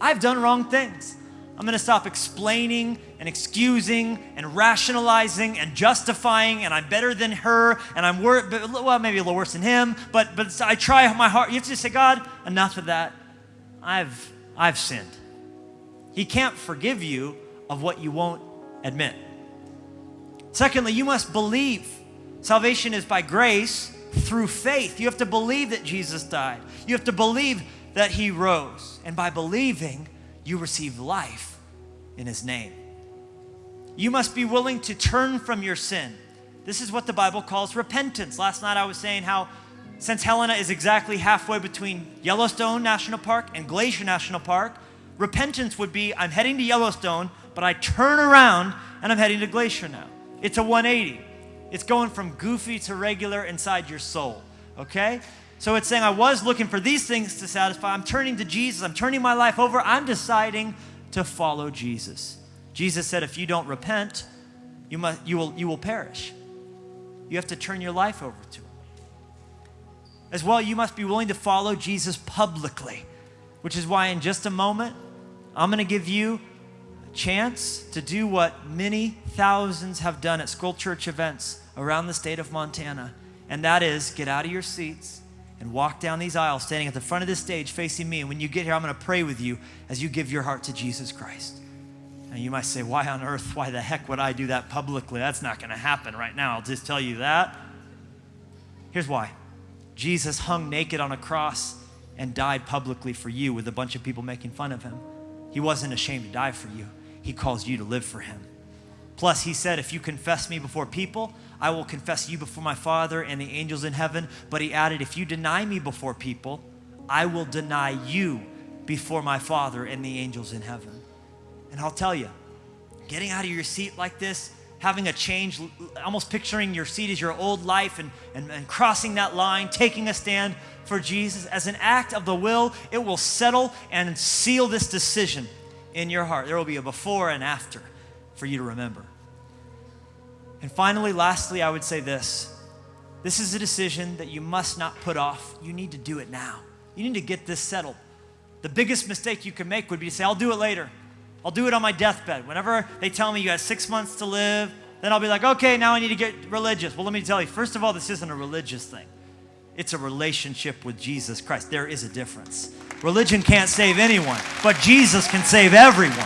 I've done wrong things. I'm going to stop explaining and excusing and rationalizing and justifying, and I'm better than her, and I'm wor- well, maybe a little worse than him, but, but I try my heart. You have to say, God, enough of that. I've, I've sinned. He can't forgive you of what you won't admit. Secondly, you must believe. Salvation is by grace through faith. You have to believe that Jesus died. You have to believe that he rose. And by believing, you receive life in his name. You must be willing to turn from your sin. This is what the Bible calls repentance. Last night I was saying how since Helena is exactly halfway between Yellowstone National Park and Glacier National Park, Repentance would be I'm heading to Yellowstone, but I turn around and I'm heading to Glacier now. It's a 180. It's going from goofy to regular inside your soul, okay? So it's saying I was looking for these things to satisfy. I'm turning to Jesus. I'm turning my life over. I'm deciding to follow Jesus. Jesus said if you don't repent, you, must, you, will, you will perish. You have to turn your life over to him. As well, you must be willing to follow Jesus publicly, which is why in just a moment, I'm going to give you chance to do what many thousands have done at School Church events around the state of Montana, and that is get out of your seats and walk down these aisles, standing at the front of this stage facing me. And when you get here, I'm going to pray with you as you give your heart to Jesus Christ. And you might say, Why on earth, why the heck would I do that publicly? That's not going to happen right now. I'll just tell you that. Here's why Jesus hung naked on a cross and died publicly for you with a bunch of people making fun of him. He wasn't ashamed to die for you, He calls you to live for Him. Plus, he said, If you confess me before people, I will confess you before my Father and the angels in heaven. But he added, If you deny me before people, I will deny you before my Father and the angels in heaven. And I'll tell you, getting out of your seat like this, having a change, almost picturing your seat as your old life and, and, and crossing that line, taking a stand for Jesus as an act of the will, it will settle and seal this decision in your heart. There will be a before and after for you to remember. And finally, lastly, I would say this this is a decision that you must not put off. You need to do it now. You need to get this settled. The biggest mistake you can make would be to say, I'll do it later. I'll do it on my deathbed. Whenever they tell me you got six months to live, then I'll be like, okay, now I need to get religious. Well, let me tell you, first of all, this isn't a religious thing, it's a relationship with Jesus Christ. There is a difference. Religion can't save anyone, but Jesus can save everyone.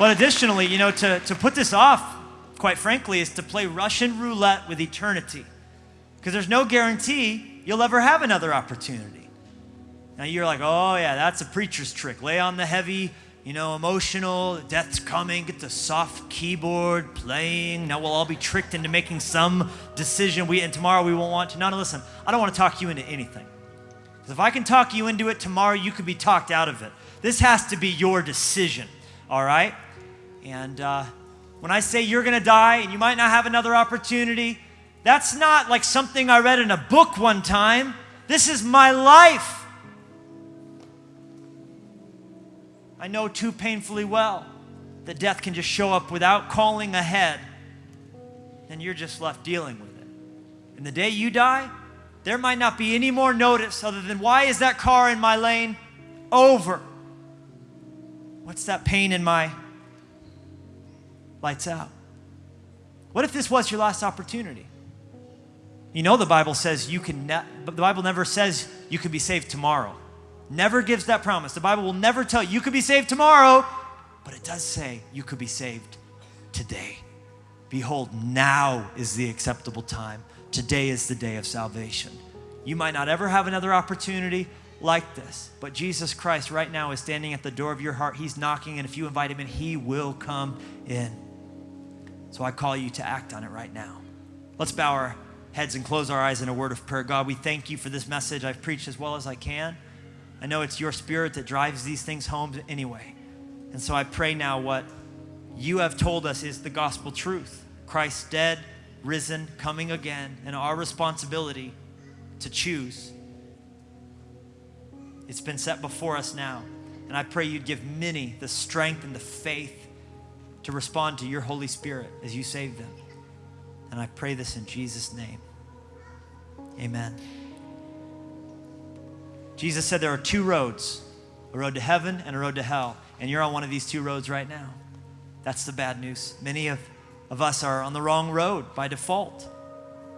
But additionally, you know, to, to put this off, quite frankly, is to play Russian roulette with eternity. Because there's no guarantee you'll ever have another opportunity. Now you're like, oh, yeah, that's a preacher's trick. Lay on the heavy, you know, emotional, death's coming, get the soft keyboard playing. Now we'll all be tricked into making some decision we and tomorrow we won't want to. No, no, listen, I don't want to talk you into anything. Because if I can talk you into it tomorrow, you could be talked out of it. This has to be your decision, all right? And uh, when I say you're going to die and you might not have another opportunity, that's not like something I read in a book one time. This is my life. I know too painfully well that death can just show up without calling ahead, and you're just left dealing with it. And the day you die, there might not be any more notice other than why is that car in my lane? Over. What's that pain in my lights out. What if this was your last opportunity? You know the Bible says you can ne- but the Bible never says you can be saved tomorrow. Never gives that promise. The Bible will never tell you you could be saved tomorrow, but it does say you could be saved today. Behold, now is the acceptable time. Today is the day of salvation. You might not ever have another opportunity like this, but Jesus Christ right now is standing at the door of your heart. He's knocking, and if you invite him in, he will come in. So I call you to act on it right now. Let's bow our heads and close our eyes in a word of prayer. God, we thank you for this message. I've preached as well as I can. I know it's your spirit that drives these things home anyway. And so I pray now what you have told us is the gospel truth Christ dead, risen, coming again, and our responsibility to choose. It's been set before us now. And I pray you'd give many the strength and the faith to respond to your Holy Spirit as you save them. And I pray this in Jesus' name. Amen. Jesus said there are two roads a road to heaven and a road to hell. And you're on one of these two roads right now. That's the bad news. Many of, of us are on the wrong road by default.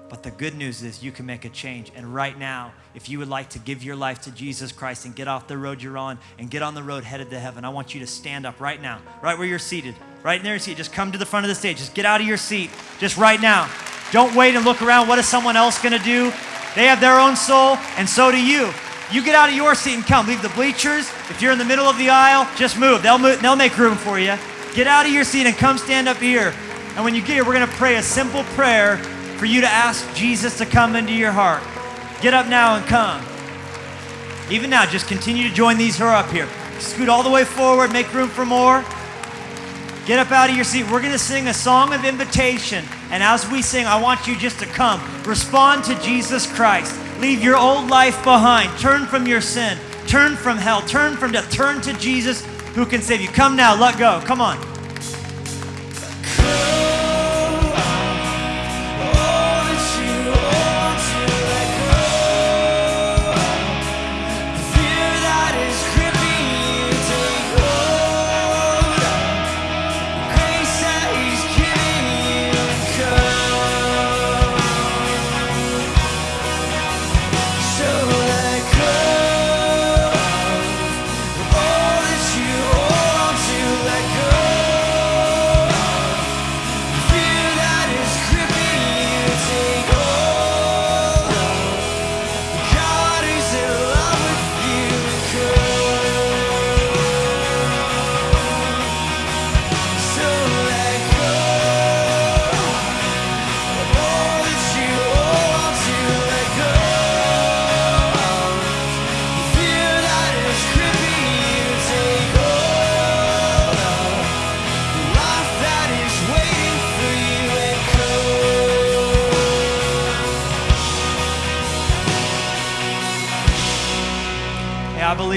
But the good news is you can make a change. And right now, if you would like to give your life to Jesus Christ and get off the road you're on and get on the road headed to heaven, I want you to stand up right now, right where you're seated, right in there seat. Just come to the front of the stage. Just get out of your seat, just right now. Don't wait and look around. What is someone else going to do? They have their own soul, and so do you. You get out of your seat and come. Leave the bleachers. If you're in the middle of the aisle, just move. They'll, move, they'll make room for you. Get out of your seat and come stand up here. And when you get here, we're going to pray a simple prayer for you to ask Jesus to come into your heart. Get up now and come. Even now, just continue to join these who are up here. Scoot all the way forward, make room for more. Get up out of your seat. We're going to sing a song of invitation. And as we sing, I want you just to come. Respond to Jesus Christ. Leave your old life behind. Turn from your sin. Turn from hell. Turn from death. Turn to Jesus who can save you. Come now, let go. Come on.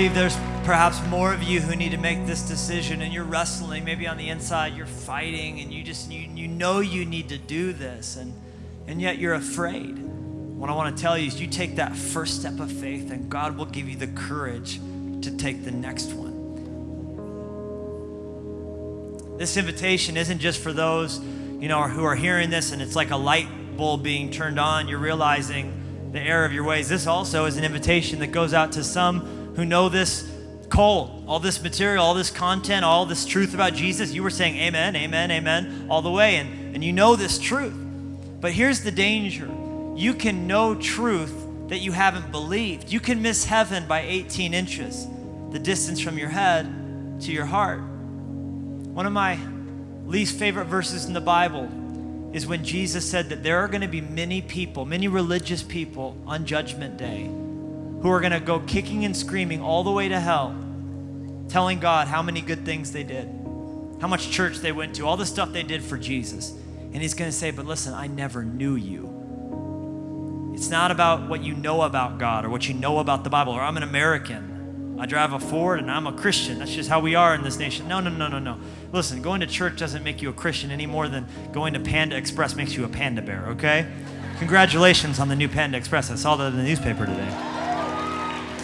Believe there's perhaps more of you who need to make this decision and you're wrestling. Maybe on the inside you're fighting and you just you, you know you need to do this and and yet you're afraid. What I want to tell you is you take that first step of faith and God will give you the courage to take the next one. This invitation isn't just for those, you know, who are hearing this and it's like a light bulb being turned on. You're realizing the error of your ways. This also is an invitation that goes out to some who know this cold, all this material, all this content, all this truth about Jesus. You were saying amen, amen, amen all the way, and, and you know this truth. But here's the danger you can know truth that you haven't believed. You can miss heaven by 18 inches, the distance from your head to your heart. One of my least favorite verses in the Bible is when Jesus said that there are going to be many people, many religious people on Judgment Day who are going to go kicking and screaming all the way to hell, telling God how many good things they did, how much church they went to, all the stuff they did for Jesus. And He's going to say, But listen, I never knew you. It's not about what you know about God or what you know about the Bible, or I'm an American. I drive a Ford and I'm a Christian. That's just how we are in this nation. No, no, no, no, no. Listen, going to church doesn't make you a Christian any more than going to Panda Express makes you a panda bear, okay? Congratulations on the new Panda Express. I saw that in the newspaper today.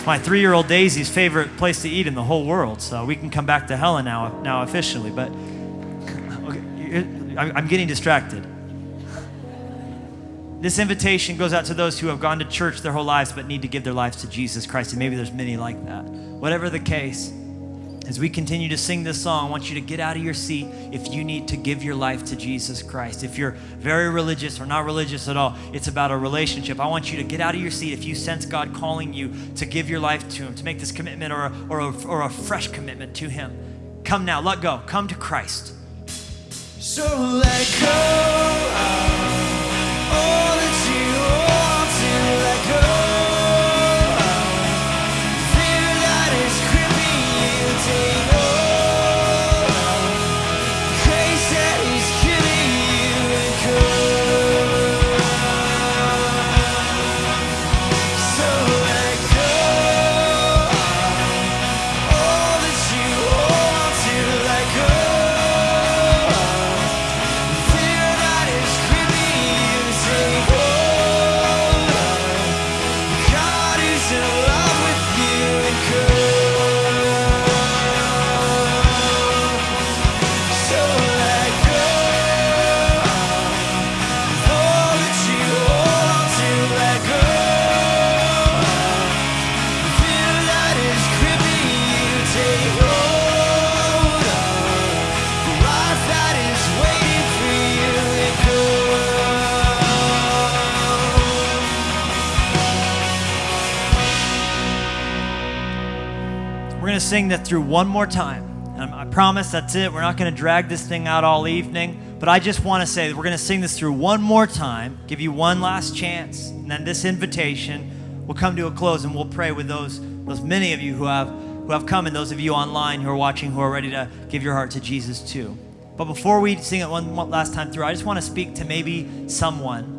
My three year old Daisy's favorite place to eat in the whole world, so we can come back to Helen now, now officially. But okay, I'm getting distracted. This invitation goes out to those who have gone to church their whole lives but need to give their lives to Jesus Christ. And maybe there's many like that. Whatever the case, as we continue to sing this song, I want you to get out of your seat if you need to give your life to Jesus Christ. If you're very religious or not religious at all, it's about a relationship. I want you to get out of your seat if you sense God calling you to give your life to Him, to make this commitment or a, or a, or a fresh commitment to Him. Come now, let go. Come to Christ. So let go. Sing that through one more time. And I promise that's it. We're not going to drag this thing out all evening. But I just want to say that we're going to sing this through one more time, give you one last chance. And then this invitation will come to a close and we'll pray with those, those many of you who have, who have come and those of you online who are watching who are ready to give your heart to Jesus too. But before we sing it one last time through, I just want to speak to maybe someone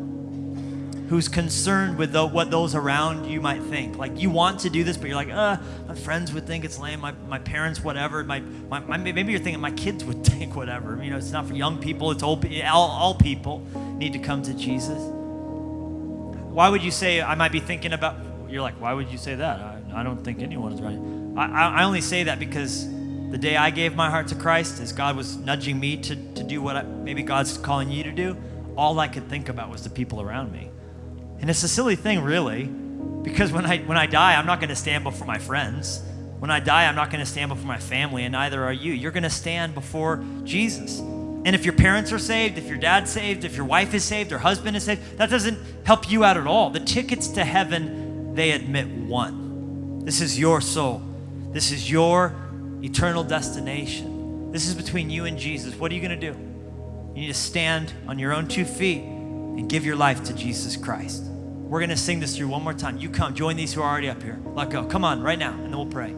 who's concerned with the, what those around you might think. Like you want to do this, but you're like, uh, my friends would think it's lame. My, my parents, whatever. My, my, my, maybe you're thinking my kids would think whatever. You know, it's not for young people. It's old. All, all people need to come to Jesus. Why would you say I might be thinking about? You're like, why would you say that? I, I don't think anyone is right. I, I only say that because the day I gave my heart to Christ, as God was nudging me to, to do what I, maybe God's calling you to do, all I could think about was the people around me. And it's a silly thing, really, because when I, when I die, I'm not going to stand before my friends. When I die, I'm not going to stand before my family, and neither are you. You're going to stand before Jesus. And if your parents are saved, if your dad's saved, if your wife is saved, or husband is saved, that doesn't help you out at all. The tickets to heaven, they admit one. This is your soul. This is your eternal destination. This is between you and Jesus. What are you going to do? You need to stand on your own two feet and give your life to Jesus Christ. We're going to sing this through one more time. You come, join these who are already up here. Let go. Come on, right now, and then we'll pray.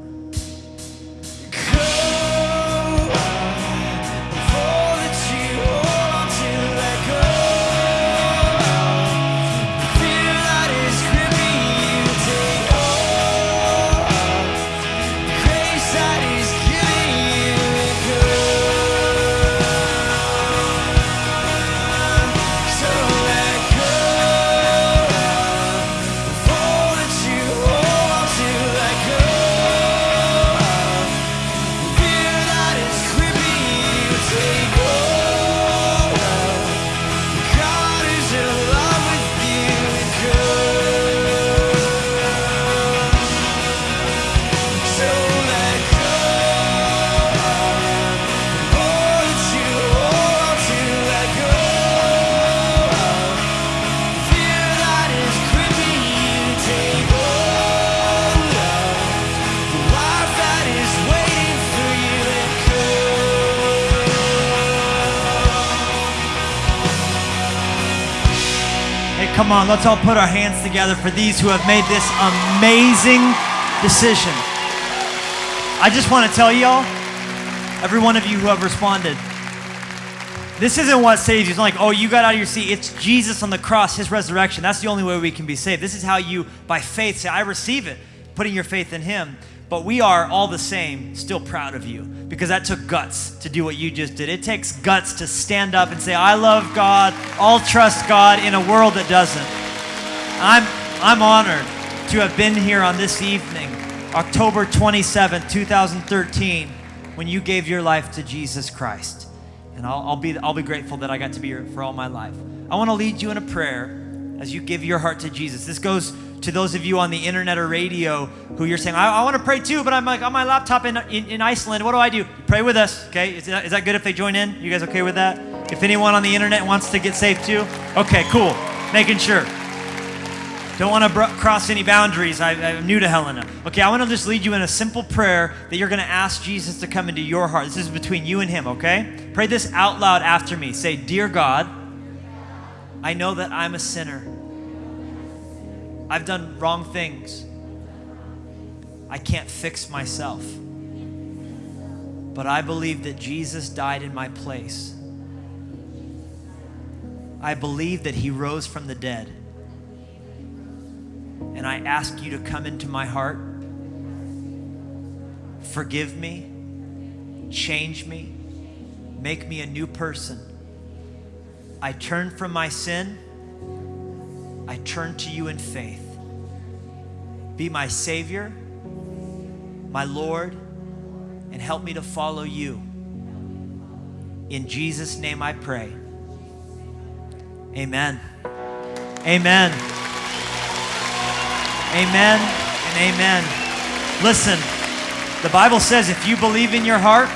Come on, let's all put our hands together for these who have made this amazing decision. I just want to tell y'all, every one of you who have responded, this isn't what saves you. It's not like, oh, you got out of your seat. It's Jesus on the cross, his resurrection. That's the only way we can be saved. This is how you, by faith, say, I receive it, putting your faith in him. But we are all the same, still proud of you because that took guts to do what you just did. It takes guts to stand up and say, I love God, I'll trust God in a world that doesn't. I'm, I'm honored to have been here on this evening, October 27, 2013, when you gave your life to Jesus Christ. And I'll, I'll, be, I'll be grateful that I got to be here for all my life. I want to lead you in a prayer as you give your heart to Jesus. This goes to those of you on the internet or radio who you're saying, I, I want to pray too, but I'm like on my laptop in, in, in, Iceland. What do I do? Pray with us, okay? Is that, is that good if they join in? You guys okay with that? If anyone on the internet wants to get saved too? Okay, cool. Making sure. Don't want to cross any boundaries. I, am new to Helena. Okay, I want to just lead you in a simple prayer that you're going to ask Jesus to come into your heart. This is between you and Him, okay? Pray this out loud after me. Say, Dear God, I know that I'm a sinner. I've done wrong things. I can't fix myself. But I believe that Jesus died in my place. I believe that He rose from the dead. And I ask you to come into my heart, forgive me, change me, make me a new person. I turn from my sin I turn to you in faith. Be my Savior, my Lord, and help me to follow you. In Jesus' name I pray. Amen. Amen. Amen and amen. Listen, the Bible says if you believe in your heart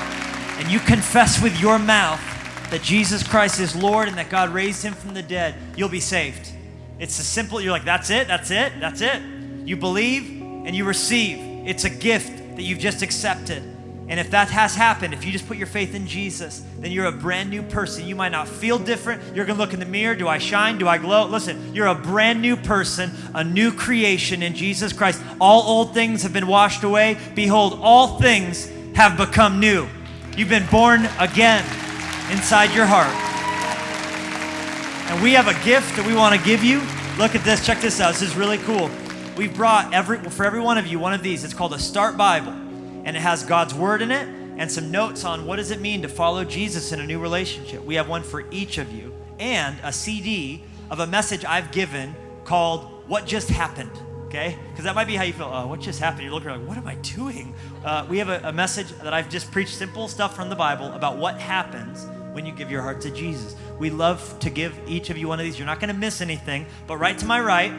and you confess with your mouth that Jesus Christ is Lord and that God raised him from the dead, you'll be saved. It's a simple, you're like, that's it, that's it, that's it. You believe and you receive. It's a gift that you've just accepted. And if that has happened, if you just put your faith in Jesus, then you're a brand new person. You might not feel different. You're going to look in the mirror. Do I shine? Do I glow? Listen, you're a brand new person, a new creation in Jesus Christ. All old things have been washed away. Behold, all things have become new. You've been born again inside your heart. And we have a gift that we want to give you. Look at this. Check this out. This is really cool. We've brought every for every one of you one of these. It's called a Start Bible, and it has God's word in it and some notes on what does it mean to follow Jesus in a new relationship. We have one for each of you, and a CD of a message I've given called "What Just Happened." Okay, because that might be how you feel. Oh, what just happened? You're looking like, what am I doing? Uh, we have a, a message that I've just preached, simple stuff from the Bible about what happens when you give your heart to Jesus. We love to give each of you one of these. You're not going to miss anything. But right to my right,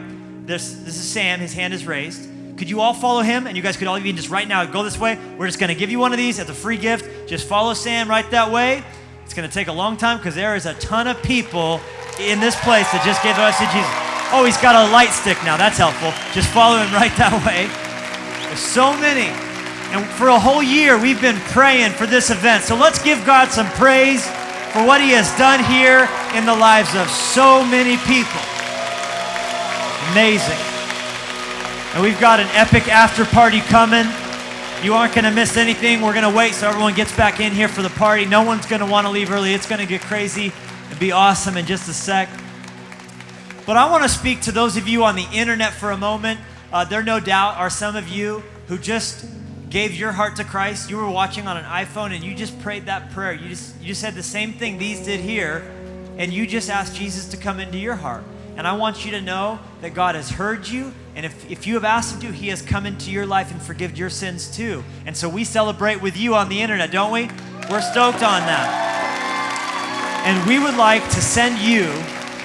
this, this is Sam. His hand is raised. Could you all follow him? And you guys could all even just right now go this way. We're just going to give you one of these as a free gift. Just follow Sam right that way. It's going to take a long time because there is a ton of people in this place that just gave their lives to Jesus. Oh, he's got a light stick now. That's helpful. Just follow him right that way. There's so many. And for a whole year, we've been praying for this event. So let's give God some praise for what He has done here in the lives of so many people. Amazing. And we've got an epic after party coming. You aren't going to miss anything. We're going to wait so everyone gets back in here for the party. No one's going to want to leave early. It's going to get crazy and be awesome in just a sec. But I want to speak to those of you on the internet for a moment. Uh, there, no doubt, are some of you who just gave your heart to Christ, you were watching on an iPhone and you just prayed that prayer. You just you just said the same thing these did here and you just asked Jesus to come into your heart. And I want you to know that God has heard you and if, if you have asked him to, he has come into your life and forgiven your sins too. And so we celebrate with you on the internet, don't we? We're stoked on that. And we would like to send you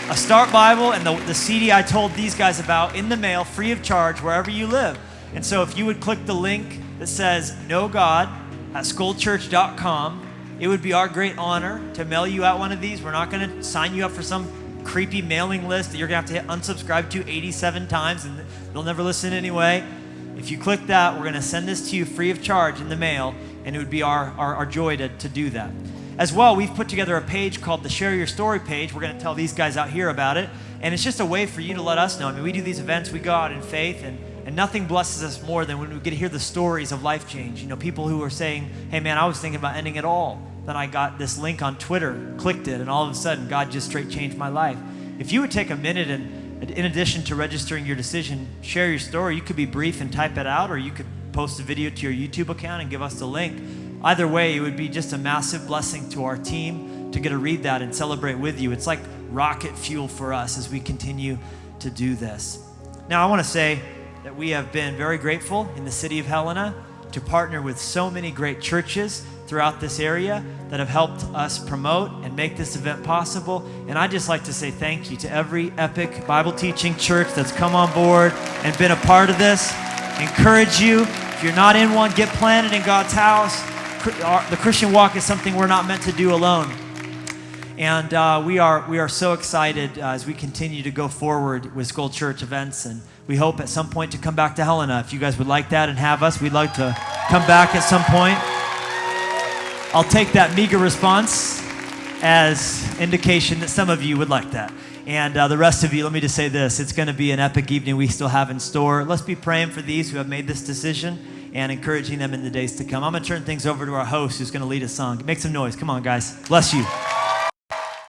a Start Bible and the, the CD I told these guys about in the mail, free of charge, wherever you live. And so if you would click the link that says Know God at schoolchurch.com. It would be our great honor to mail you out one of these. We're not going to sign you up for some creepy mailing list that you're going to have to hit unsubscribe to 87 times and they'll never listen anyway. If you click that, we're going to send this to you free of charge in the mail, and it would be our, our, our joy to, to do that. as well, we've put together a page called the Share Your Story page. We're going to tell these guys out here about it. And it's just a way for you to let us know. I mean, we do these events, we go out in faith, and, and nothing blesses us more than when we get to hear the stories of life change. You know, people who are saying, hey, man, I was thinking about ending it all. Then I got this link on Twitter, clicked it, and all of a sudden, God just straight changed my life. If you would take a minute and, in addition to registering your decision, share your story, you could be brief and type it out, or you could post a video to your YouTube account and give us the link. Either way, it would be just a massive blessing to our team to get to read that and celebrate with you. It's like rocket fuel for us as we continue to do this. Now, I want to say that we have been very grateful in the city of Helena to partner with so many great churches throughout this area that have helped us promote and make this event possible. And I'd just like to say thank you to every epic Bible teaching church that's come on board and been a part of this. Encourage you. If you're not in one, get planted in God's house. The Christian walk is something we're not meant to do alone. And uh, we, are, we are so excited uh, as we continue to go forward with School Church events. And we hope at some point to come back to Helena. If you guys would like that and have us, we'd like to come back at some point. I'll take that meager response as indication that some of you would like that. And uh, the rest of you, let me just say this it's going to be an epic evening we still have in store. Let's be praying for these who have made this decision and encouraging them in the days to come. I'm going to turn things over to our host who's going to lead a song. Make some noise. Come on, guys. Bless you.